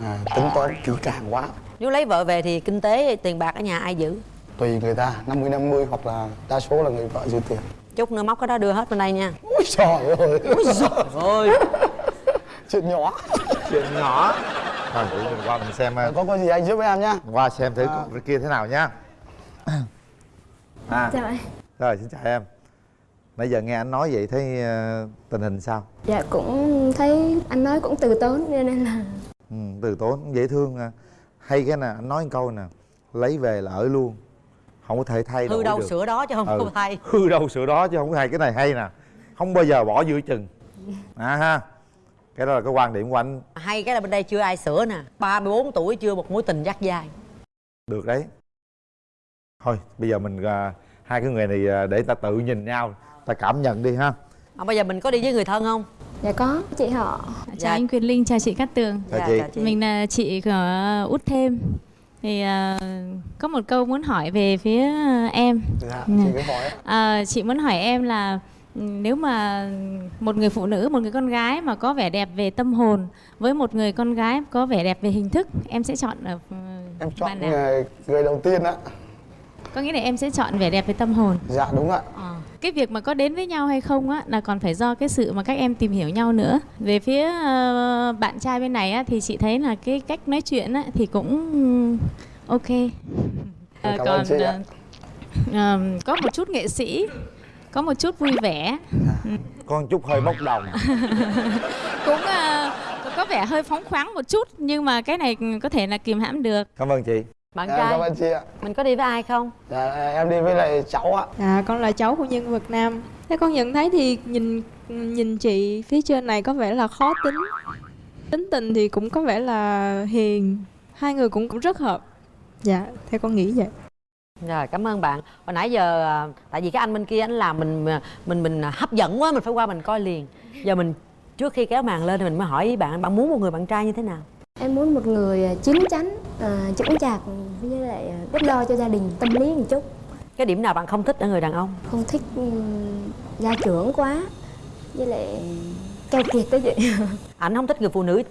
à, tính toán kỹ càng quá. Nếu lấy vợ về thì kinh tế, tiền bạc ở nhà ai giữ? tùy người ta 50 50 hoặc là đa số là người vợ dư tiền. Chút nữa móc cái đó đưa hết bên đây nha. Ôi trời ơi. Ôi trời ơi. Chuyện nhỏ. Chuyện nhỏ. Thôi mình qua mình xem có có gì anh giúp em nhá. Qua xem thử cái kia thế nào nha à. Chào anh rồi xin chào em. Nãy giờ nghe anh nói vậy thấy ờ, tình hình sao? Dạ cũng thấy anh nói cũng từ tốn cho nên là ừ, từ tốn dễ thương à. hay cái nè anh nói một câu nè lấy về là ở luôn không có thể thay đổi Hư đâu được. sửa đó chứ không Ừ, có thay. Hư đâu sửa đó chứ không có hay cái này hay nè không bao giờ bỏ giữa chừng. À ha cái đó là cái quan điểm của anh. Hay cái là bên đây chưa ai sửa nè 34 tuổi chưa một mối tình dắt dài được đấy thôi bây giờ mình à, hai cái người này à, để ta tự nhìn nhau ta cảm nhận đi ha à, Bây giờ mình có đi với người thân không? Dạ có, chị họ Chào Dạ. anh Quyền Linh, chào chị Cát Tường Chào Dạ, chị. chào chị. Mình là chị của Út Thêm Thì ờ, có một câu muốn hỏi về phía em dạ chị cứ hỏi Ờ, Chị muốn hỏi em là ừ, nếu mà một người phụ nữ, một người con gái mà có vẻ đẹp về tâm hồn Với một người con gái có vẻ đẹp về hình thức Em sẽ chọn ở ừ, em chọn nào? người, người đầu tiên á Có nghĩa là em sẽ chọn vẻ đẹp về tâm hồn dạ đúng ạ Ờ. Cái việc mà có đến với nhau hay không á là còn phải do cái sự mà các em tìm hiểu nhau nữa. Về phía ờ, bạn trai bên này á thì chị thấy là cái cách nói chuyện á thì cũng ok. Cảm ơn còn ờ, ờ, có một chút nghệ sĩ, có một chút vui vẻ. Ừ. con chút hơi bốc đồng cũng ờ, có vẻ hơi phóng khoáng một chút nhưng mà cái này có thể là kìm hãm được cảm ơn chị bạn Dạ, trai cảm ơn chị ạ. mình có đi với ai không dạ em đi với lại cháu ạ À, con là cháu của nhân vật nam. Thế con nhận thấy thì nhìn nhìn chị phía trên này có vẻ là khó tính. Tính tình thì cũng có vẻ là hiền. Hai người cũng cũng rất hợp. Dạ, theo con nghĩ vậy. rồi cảm ơn bạn hồi nãy giờ à, tại vì cái anh bên kia anh làm mình à, mình mình hấp dẫn quá mình phải qua mình coi liền giờ mình trước khi kéo màn lên thì mình mới hỏi bạn bạn muốn một người bạn trai như thế nào Em muốn một người à, chín chắn, à, chững chạc với lại à, biết lo cho gia đình, tâm lý một chút. cái điểm nào bạn không thích ở người đàn ông Không thích ừm, gia trưởng quá, với lại keo kiệt đó chị. anh không thích người phụ nữ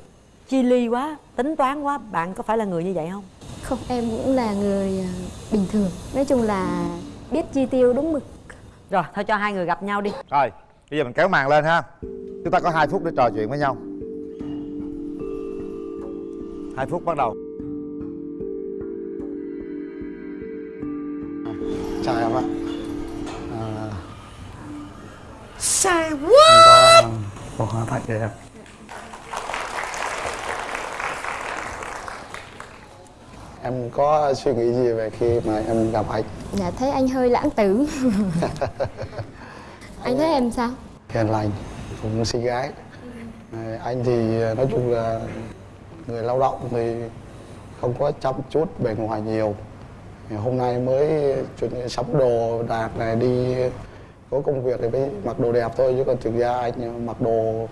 chi ly quá tính toán quá bạn có phải là người như vậy không Không, em cũng là người à, bình thường. Nói chung là biết chi tiêu đúng mực. rồi thôi cho hai người gặp nhau đi rồi bây giờ mình kéo màn lên ha chúng ta có hai phút để trò chuyện với nhau hai phút bắt đầu. Chào em ạ. À, Say em có một hoa tặng cho em. Em có suy nghĩ gì về khi mà em gặp anh? Dạ thấy anh hơi lãng tử. anh thấy em sao? hiền lành cũng xinh gái. À, anh thì nói chung là người lao động thì không có chăm chút, bề ngoài nhiều. Thì hôm nay mới chuẩn bị sắm đồ đạc này đi có công việc thì mới mặc đồ đẹp thôi, chứ còn thực ra anh mặc đồ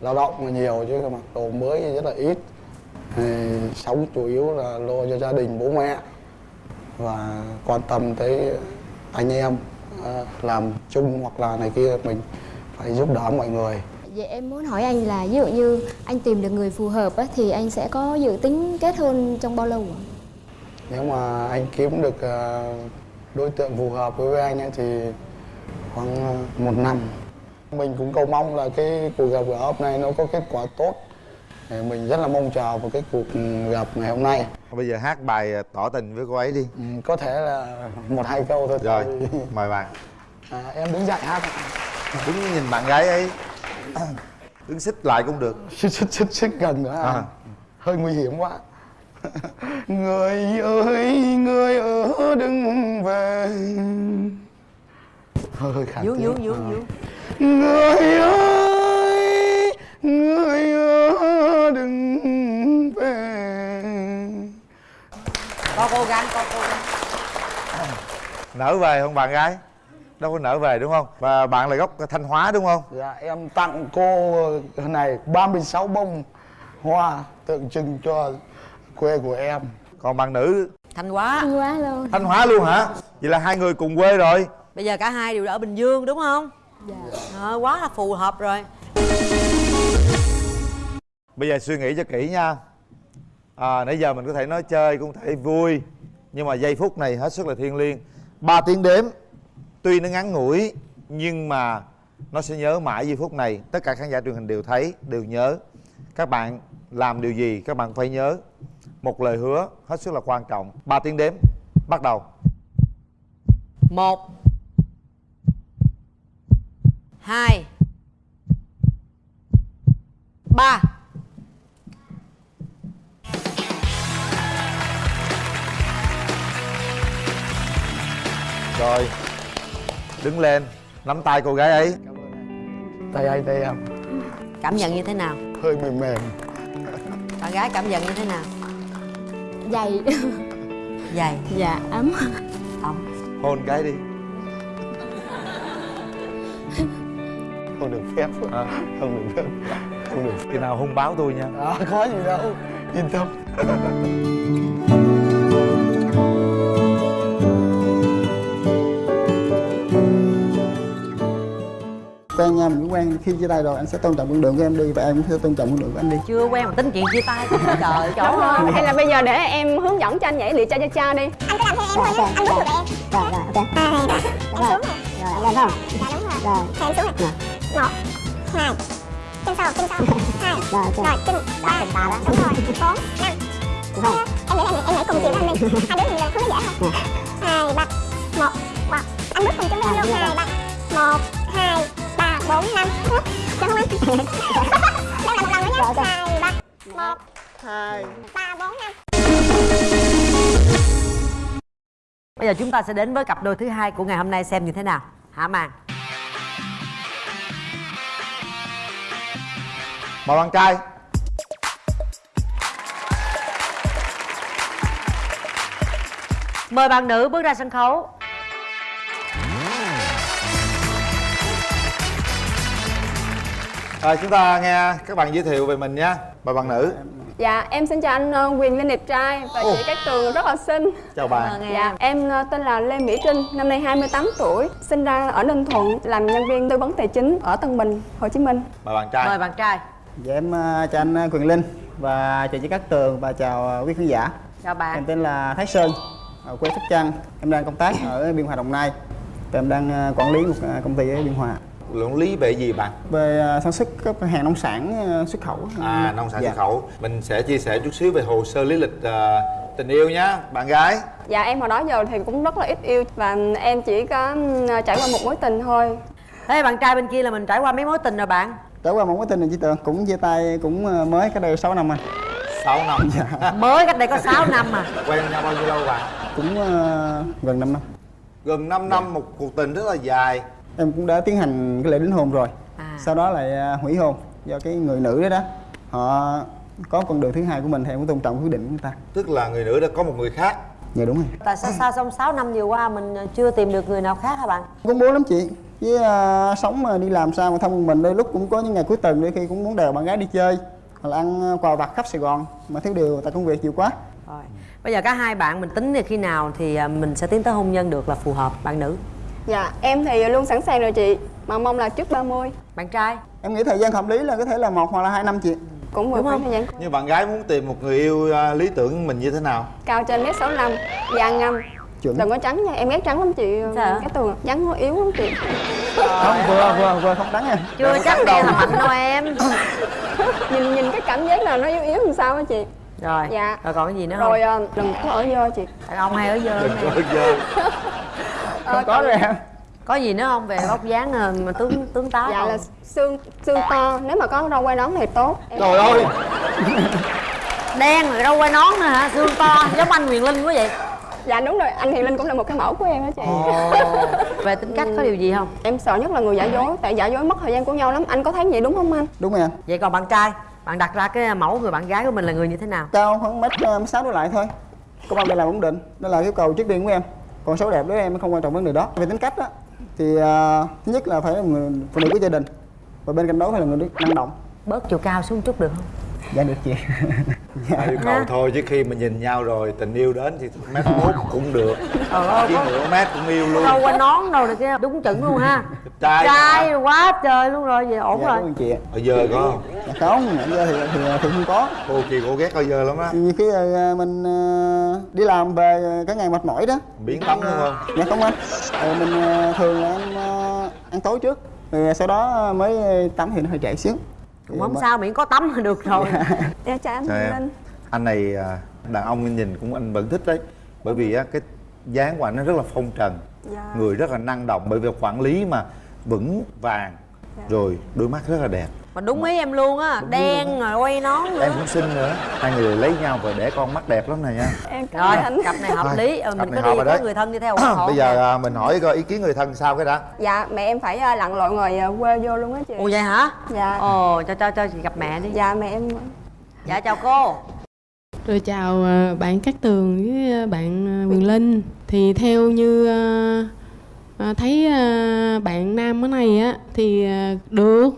lao động là nhiều, chứ mặc đồ mới rất là ít. Thì sống chủ yếu là lo cho gia đình, bố mẹ, và quan tâm tới anh em à, làm chung hoặc là này kia, mình phải giúp đỡ mọi người. Vậy em muốn hỏi anh là ví dụ như anh tìm được người phù hợp á, thì anh sẽ có dự tính kết hôn trong bao lâu ạ? nếu mà anh kiếm được à, đối tượng phù hợp với anh ấy thì khoảng à, một năm. Mình cũng cầu mong là cái cuộc gặp gỡ hôm nay nó có kết quả tốt. Thì mình rất là mong chờ vào cái cuộc gặp ngày hôm nay. Bây giờ hát bài tỏ tình với cô ấy đi. Ừ, có thể là một hai câu thôi. Rồi mời bạn. À, em đứng dậy hát đứng nhìn bạn gái ấy đứng xích lại cũng được. Xích xích xích xích gần nữa à. À. hơi nguy hiểm quá. Người ơi người ở đừng về. Hơi hơi khả vướng tiếng. vướng vướng vướng người ơi người ở đừng về. Có cố gắng có cố gắng. Nở về không bạn gái đâu có nở về đúng không? Và bạn là gốc thanh hóa đúng không? Dạ em tặng cô này 36 bông hoa tượng trưng cho quê của em. Còn bạn nữ? Thanh hóa. Thanh hóa luôn. thanh hóa luôn hả? Vậy là hai người cùng quê rồi. Bây giờ cả hai đều ở bình dương đúng không? Dạ. Ờ, quá là phù hợp rồi. Bây giờ suy nghĩ cho kỹ nha. À, nãy giờ mình có thể nói chơi cũng có thể vui nhưng mà giây phút này hết sức là thiêng liêng. Ba tiếng đếm tuy nó ngắn ngủi nhưng mà nó sẽ nhớ mãi giây phút này. Tất cả khán giả truyền hình đều thấy đều nhớ. Các bạn làm điều gì các bạn phải nhớ. Một lời hứa hết sức là quan trọng. Ba tiếng đếm bắt đầu. Một. Hai. Ba. Rồi đứng lên nắm tay cô gái ấy. Tay anh. Tay em? Cảm nhận như thế nào? Hơi mềm mềm. Bạn gái cảm nhận như thế nào? Dày. dày. Dạ ấm. Ấm hôn cái đi. Không được phép. À. không được phép. Không được khi nào hung báo tôi nha. À, có gì đâu. Yên tâm quen nhau mình cũng quen khi chia tay rồi. Anh sẽ tôn trọng con đường của em đi và em cũng sẽ tôn trọng con đường của anh đi. Chưa quen mà tính chuyện chia tay. Trời chỗ Đúng rồi. Hay là bây giờ để em hướng dẫn cho anh nhảy liệt cha cha cha đi. Anh cứ làm theo em thôi nhé, anh bước được em. Rồi, rồi, ok. Rồi, rồi, lên không? Dạ đúng rồi. Rồi. Em xuống này Một, hai Chân sau, chân sau. Hai. Rồi, rồi chân ba. Đúng rồi, bốn, năm. Đúng không? Em nghĩ là em nhảy cùng chiều với anh đi. Hai đứa mình làm không có dễ thôi Hai, ba. Một, wow Anh bước cùng chân với em luôn. Hai, ba. Một, hai, ba, bốn, năm Chân không anh? Đâu là một lần nữa nhé Hai, ba một hai ba bốn năm Bây giờ chúng ta sẽ đến với cặp đôi thứ hai của ngày hôm nay xem như thế nào. Hả màn. mời bạn trai Mời bạn nữ bước ra sân khấu. Rồi chúng ta nghe các bạn giới thiệu về mình nha mời bạn nữ. Dạ, em xin chào anh ờ, Quyền Linh đẹp trai và chị Cát Tường rất là xinh. chào bạn. Dạ, em ờ, tên là Lê Mỹ Trinh, năm nay 28 tuổi, sinh ra ở Ninh Thuận, làm nhân viên tư vấn tài chính ở Tân Bình, Hồ Chí Minh. mời bạn trai. Mời bạn trai. dạ em ờ, chào anh Quyền Linh và chào chị Cát Tường và chào quý khán giả. Chào bạn. em tên là Thái Sơn ở quê Sóc Trăng. Em đang công tác ở Biên Hòa Đồng Nai. Và em đang quản lý một công ty ở Biên Hòa luận lý về gì bạn về ờ, sản xuất các hàng nông sản ờ, xuất khẩu à nông sản Dạ. xuất khẩu mình sẽ chia sẻ chút xíu về hồ sơ lý lịch ờ, tình yêu nhá bạn gái Dạ, em hồi đó giờ thì cũng rất là ít yêu và em chỉ có trải qua một mối tình thôi. Thế bạn trai bên kia là mình trải qua mấy mối tình rồi bạn? trải qua một mối tình này chị Tường cũng chia tay cũng mới cách đây 6 năm anh 6 năm dạ. Mới cách đây có 6 năm mà. quen nhau bao nhiêu lâu bạn cũng ờ, gần 5 năm gần 5 năm một cuộc tình rất là dài em cũng đã tiến hành cái lễ đính hôn rồi À. sau đó lại ờ, hủy hôn do cái người nữ đó đó họ có con đường thứ hai của mình thì em cũng tôn trọng quyết định của người ta tức là người nữ đã có một người khác dạ đúng rồi Tại sao sao trong 6 năm vừa qua mình chưa tìm được người nào khác hả bạn? cũng muốn lắm chị với ờ, sống mà đi làm sao mà thông mình đôi lúc cũng có những ngày cuối tuần đôi khi cũng muốn đèo bạn gái đi chơi hoặc là ăn ờ, quà vặt khắp sài gòn mà thiếu điều tại công việc nhiều quá Rồi. Bây giờ cả hai bạn mình tính là khi nào thì à, mình sẽ tiến tới hôn nhân được là phù hợp bạn nữ. Dạ, em thì luôn sẵn sàng rồi chị, mà mong là trước 30. Bạn trai? em nghĩ thời gian hợp lý là có thể là một hoặc là hai năm chị Cũng vừa khoảng không? thời gian như bạn gái muốn tìm một người yêu ờ, lý tưởng mình như thế nào cao trên mét 65, da ngâm. Chuẩn. Đừng có trắng nha, em ghét trắng lắm chị. Sao? Cái tường trắng nó yếu lắm chị. không vừa vừa vừa không trắng em Chưa chắc đen là mạnh đâu em. nhìn nhìn cái cảm giác nào nó yếu yếu làm sao á chị. Rồi. Dạ. Rồi còn cái gì nữa Rồi không? ờ, đừng có ở dơ chị. Đàn ông hay ở dơ đừng có dơ Ờ, không có rồi em Có gì nữa không về vóc dáng à, mà tướng tướng tá Dạ không? là xương xương to, nếu mà có râu quai nón thì tốt. Em- trời ơi Đen rồi đâu quay nón nữa hả? Xương to giống anh Quyền Linh quá vậy. Dạ đúng rồi, anh Hiền Linh cũng là một cái mẫu của em đó chị. Về tính cách có điều gì không? Em sợ nhất là người giả dối, tại giả dối mất thời gian của nhau lắm. Anh có thấy vậy đúng không anh? đúng rồi em Vậy còn bạn trai, bạn đặt ra cái mẫu người bạn gái của mình là người như thế nào? cao khoảng mét ờ, sáu đổ lại thôi công an việc làm ổn định đó là yêu cầu trước tiên của em còn xấu đẹp đối với em không quan trọng vấn đề đó. Về tính cách á thì uh, thứ nhất là phải là người phụ nữ của gia đình. Và bên cạnh đó phải là người năng động. Bớt chiều cao xuống chút được không? Dạ được chị. Tại yêu cầu thôi chứ khi mà nhìn nhau rồi tình yêu đến thì mét mốt cũng được. Ơi, chứ nửa mét cũng yêu luôn. Đâu quay nón đâu được kia đúng chuẩn luôn ha. trai Trai quá trời luôn rồi, vậy ổn dạ, rồi. chị ạ? Ở giờ có không? Dạ không nãy giờ thì, thì thì không có. Cô kia cô ghét ở giờ lắm á. Nhiều khi ờ, mình ờ, đi làm về ờ, cả ngày mệt mỏi đó. Biến tắm đúng không? Dạ không anh. Ờ, mình ờ, thường là ăn ờ, ăn tối trước rồi sau đó mới tắm thì nó hơi trễ xíu Cũng không sao miễn có tắm là được rồi. Dạ chào anh Chào. Linh. anh này à, đàn ông nhìn cũng anh vẫn thích đấy bởi vì á, cái dáng của anh nó rất là phong trần Dạ. người rất là năng động bởi vì quản lý mà vững vàng rồi đôi mắt rất là đẹp Mà đúng ý em luôn á, đen rồi quay nón nữa. em cũng xinh nữa hai người lấy nhau rồi để con mắt đẹp lắm này nha Em cảm Rồi, anh. cặp này hợp Thôi, lý, cặp mình này có hợp đi có đấy. người thân đi theo ủng hộ. bây giờ à, mình hỏi coi ý kiến người thân sao cái đã Dạ, mẹ em phải ờ, lặn lội ngoài ờ, quê vô luôn á chị. Ồ vậy hả? Dạ. Ồ, cho cho cho chị gặp mẹ đi. Dạ mẹ em Dạ chào cô. Rồi chào ờ, bạn Cát Tường với ờ, bạn ờ, Quyền Linh Thì theo như thấy bạn nam ở này á thì được,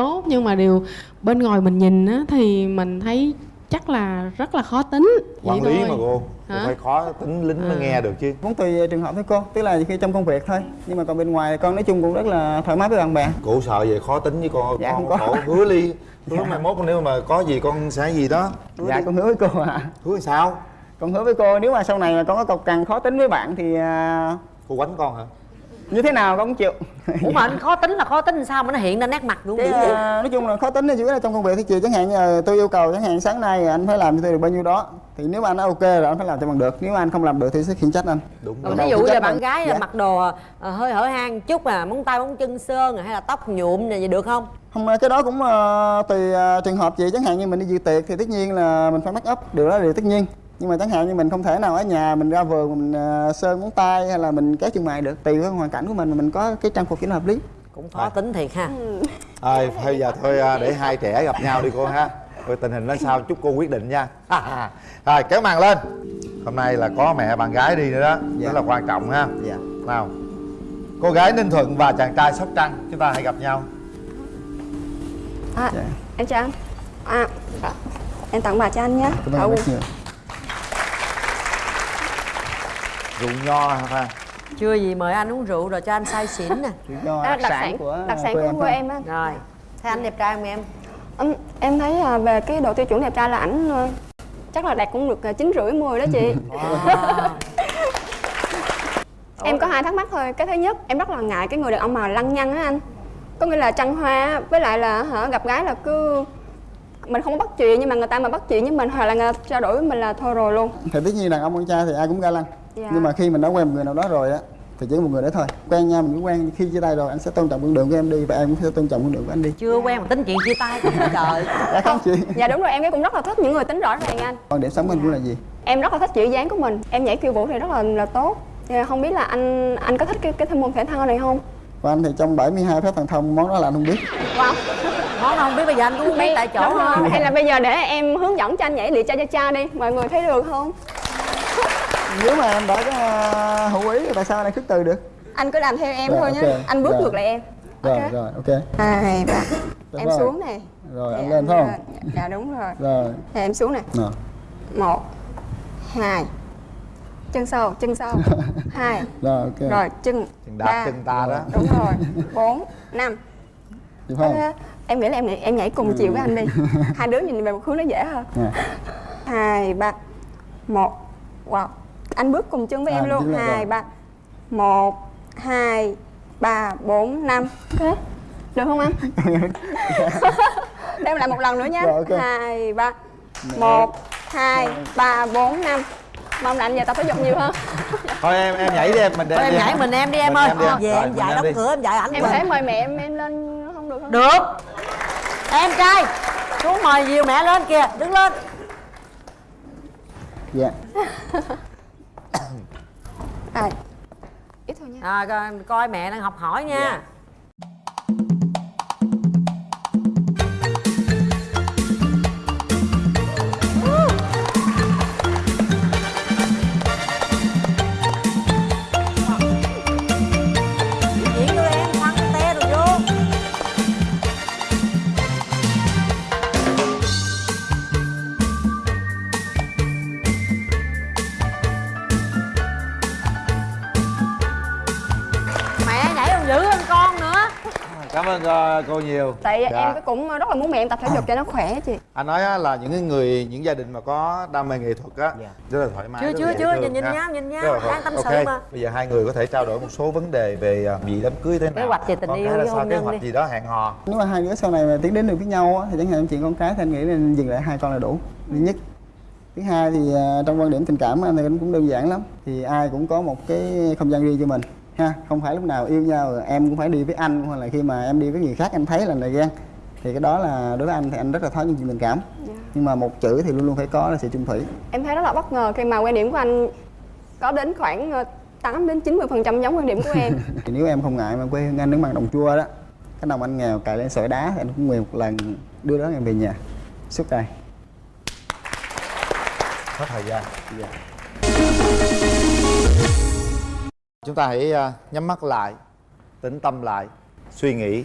tốt Nhưng mà điều bên ngoài mình nhìn á thì mình thấy chắc là rất là khó tính. Quản Vậy lý thôi. mà cô. Cô Hả? phải khó tính lính mới À. nghe được chứ. Cũng tùy trường hợp thôi cô. Tức là khi trong công việc thôi. Nhưng mà còn bên ngoài con nói chung cũng rất là thoải mái với bạn bè. Cô sợ về khó tính với con Dạ, con không có. hứa ly. Hứa mai mốt nếu mà có gì con sẽ gì đó. Dạ con hứa với cô à hứa sao? Con hứa với cô nếu mà sau này mà con có cọc cằn khó tính với bạn thì à, cô quánh con hả như thế nào con cũng chịu. Ủa mà anh khó tính là khó tính sao mà nó hiện ra nét mặt luôn Cái, vậy? à, nói chung là khó tính là chủ yếu là trong công việc thì chị chẳng hạn như tôi yêu cầu chẳng hạn sáng nay anh phải làm cho tôi được bao nhiêu đó. Thì nếu mà anh ok rồi anh phải làm cho bằng được. Nếu mà anh không làm được thì sẽ khiển trách anh. Đúng còn ví dụ như là bạn gái dạ. mặc đồ ờ, hơi hở hang chút à móng tay móng chân sơn à, hay là tóc nhuộm này vậy được không? Không cái đó cũng ờ, tùy ờ, trường hợp chị chẳng hạn như mình đi dự tiệc thì tất nhiên là mình phải make up. Điều đó là điều tất nhiên nhưng mà chẳng hạn như mình không thể nào ở nhà mình ra vườn mình ờ, sơn móng tay hay là mình kéo chân mày được tùy với hoàn cảnh của mình mà mình có cái trang phục cho nó hợp lý. Cũng khó tính thiệt ha. Thôi, bây giờ thôi à, để hai trẻ gặp nhau đi cô ha. Rồi tình hình nó sao chúc cô quyết định nha. Rồi kéo màn lên. Hôm nay là có mẹ bạn gái đi nữa đó. Rất là quan trọng ha. Dạ. Nào Cô gái Ninh Thuận và chàng trai Sóc Trăng Chúng ta hãy gặp nhau. À, em chào anh. À, em tặng bà cho anh nhé. Cảm ơn Ồ, rất nhiều. Rượu nho ha chưa gì mời anh uống rượu rồi cho anh say xỉn nè nho đặc, sản của đặc sản của quê em á. rồi thấy anh đẹp trai không em Em, em thấy à, về cái độ tiêu chuẩn đẹp trai là ảnh à, chắc là đạt cũng được à, chín rưỡi mười đó chị. em có hai thắc mắc thôi. Cái thứ nhất, em rất là ngại cái người đàn ông mà lăng nhăng á anh. Có nghĩa là trăng hoa với lại là hả gặp gái là cứ mình không có bắt chuyện nhưng mà người ta mà bắt chuyện với mình hoặc là người ta trao đổi với mình là thôi rồi luôn. thì tất nhiên đàn ông con trai thì ai cũng ga lăng Dạ. nhưng mà khi mình đã quen một người nào đó rồi á thì chỉ có một người đó thôi quen nhau mình cứ quen khi chia tay rồi anh sẽ tôn trọng con đường của em đi và em cũng sẽ tôn trọng con đường của anh đi chưa quen mà tính chuyện chia tay không trời dạ không chị Dạ đúng rồi, em cũng rất là thích những người tính rõ ràng anh. quan điểm sống của anh cũng là gì Em rất là thích chữ dáng của mình. Em nhảy khiêu vũ thì rất là là tốt. Dạ, không biết là anh anh có thích cái cái môn thể thao này không? và anh thì trong 72 phép thần thông món đó là anh không biết Wow. món không biết bây giờ anh cũng không biết tại chỗ thôi Hay là bây giờ để em hướng dẫn cho anh nhảy lịa cha cha cha đi, mọi người thấy được không? Nếu mà em đã có à, hữu ý thì tại sao anh lại khước từ được Anh cứ làm theo em Rồi, thôi nhé. ok. Anh bước Rồi. ngược lại em. rồi Ok. rồi ok Hai, ba. Em rồi. xuống này. rồi anh Dạ, lên phải không lên. Dạ đúng rồi. rồi Thì em xuống này. Một, hai, chân sau, chân sau, hai, rồi ok rồi chân, Chân đạp ba, chân ta đó đúng rồi, bốn, năm. được không Thế em nghĩ là em nhảy, em nhảy cùng chiều với anh đi hai đứa nhìn về một hướng nó dễ hơn Nè. hai ba một wow anh bước cùng chân với À, em luôn. hai ba một hai ba bốn năm. Ok. Được không anh đem lại một lần nữa nhé Rồi, ok. hai ba một hai ba bốn năm. Mong là anh về tập thể dục nhiều hơn. Thôi em em nhảy đi em mình Thôi em đi. nhảy mình em đi em ơi. em đi. Em. về Rồi, em mình dạy em đóng đi. cửa em dạy ảnh em thể mời mẹ em em lên không được không? Được. Em trai xuống mời dìu mẹ lên kìa đứng lên. Dạ à, ít thôi nha. à, coi, coi mẹ đang học hỏi nha. Diễn Mẹ nhảy còn dữ hơn con nữa Cảm ơn ờ, cô nhiều tại Dạ. em cũng rất là muốn mẹ em tập thể dục cho nó khỏe chị anh nói á, là những cái người những gia đình mà có đam mê nghệ thuật á rất là thoải mái Chưa, chưa, chưa, nhìn- nhìn ha. nhau, nhìn nhau, đang tâm ok. sự mà. bây giờ hai người có thể trao đổi một số vấn đề về à, vị đám cưới thế nào Kế hoạch về tình Con yêu là sao kế hoạch đi. gì đó hẹn hò nếu mà hai đứa sau này mà tiến đến được với nhau á, thì chẳng hạn chuyện con cái thì anh nghĩ là dừng lại hai con là đủ thứ nhất thứ hai thì à, trong quan điểm tình cảm anh thì anh cũng đơn giản lắm thì ai cũng có một cái không gian riêng cho mình ha? Không phải lúc nào yêu nhau rồi em cũng phải đi với anh hoặc là khi mà em đi với người khác anh thấy là này ghen. Thì cái đó là đối với anh thì anh rất là khó những chuyện tình cảm nhưng mà một chữ thì luôn luôn phải có là sự chung thủy. Em thấy rất là bất ngờ khi mà quan điểm của anh có đến khoảng ờ, 8 đến 90 phần trăm giống quan điểm của em. Thì nếu em không ngại mà quê hương anh đứng bằng đồng chua đó cái đồng anh nghèo cài lên sỏi đá thì anh cũng nguyện một lần đưa đó em về nhà. Suốt đời. Hết thời gian. Dạ. Chúng ta hãy à, nhắm mắt lại tĩnh tâm lại suy nghĩ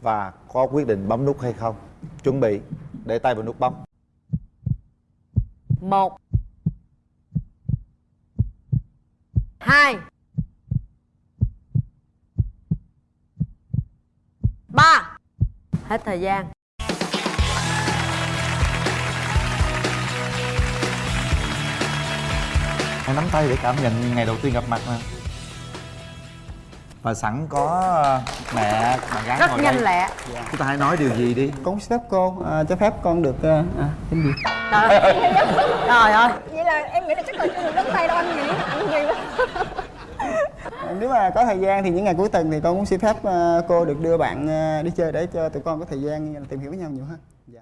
và có quyết định bấm nút hay không. Chuẩn bị để tay vào nút bấm. Một. Hai. Ba. Hết thời gian. Hãy nắm tay để cảm nhận ngày đầu tiên gặp mặt nè và sẵn có mẹ bạn gái Rất ngồi nhanh đây. lẹ. chúng ta hãy nói điều gì đi con xin phép cô à, cho phép con được à, à, xin gì Trời ơi vậy là em nghĩ là chắc là chưa được đất tay đâu anh nhỉ anh gì đó nếu mà có thời gian thì những ngày cuối tuần thì con cũng xin phép cô được đưa bạn đi chơi để cho tụi con có thời gian tìm hiểu với nhau nhiều hơn dạ.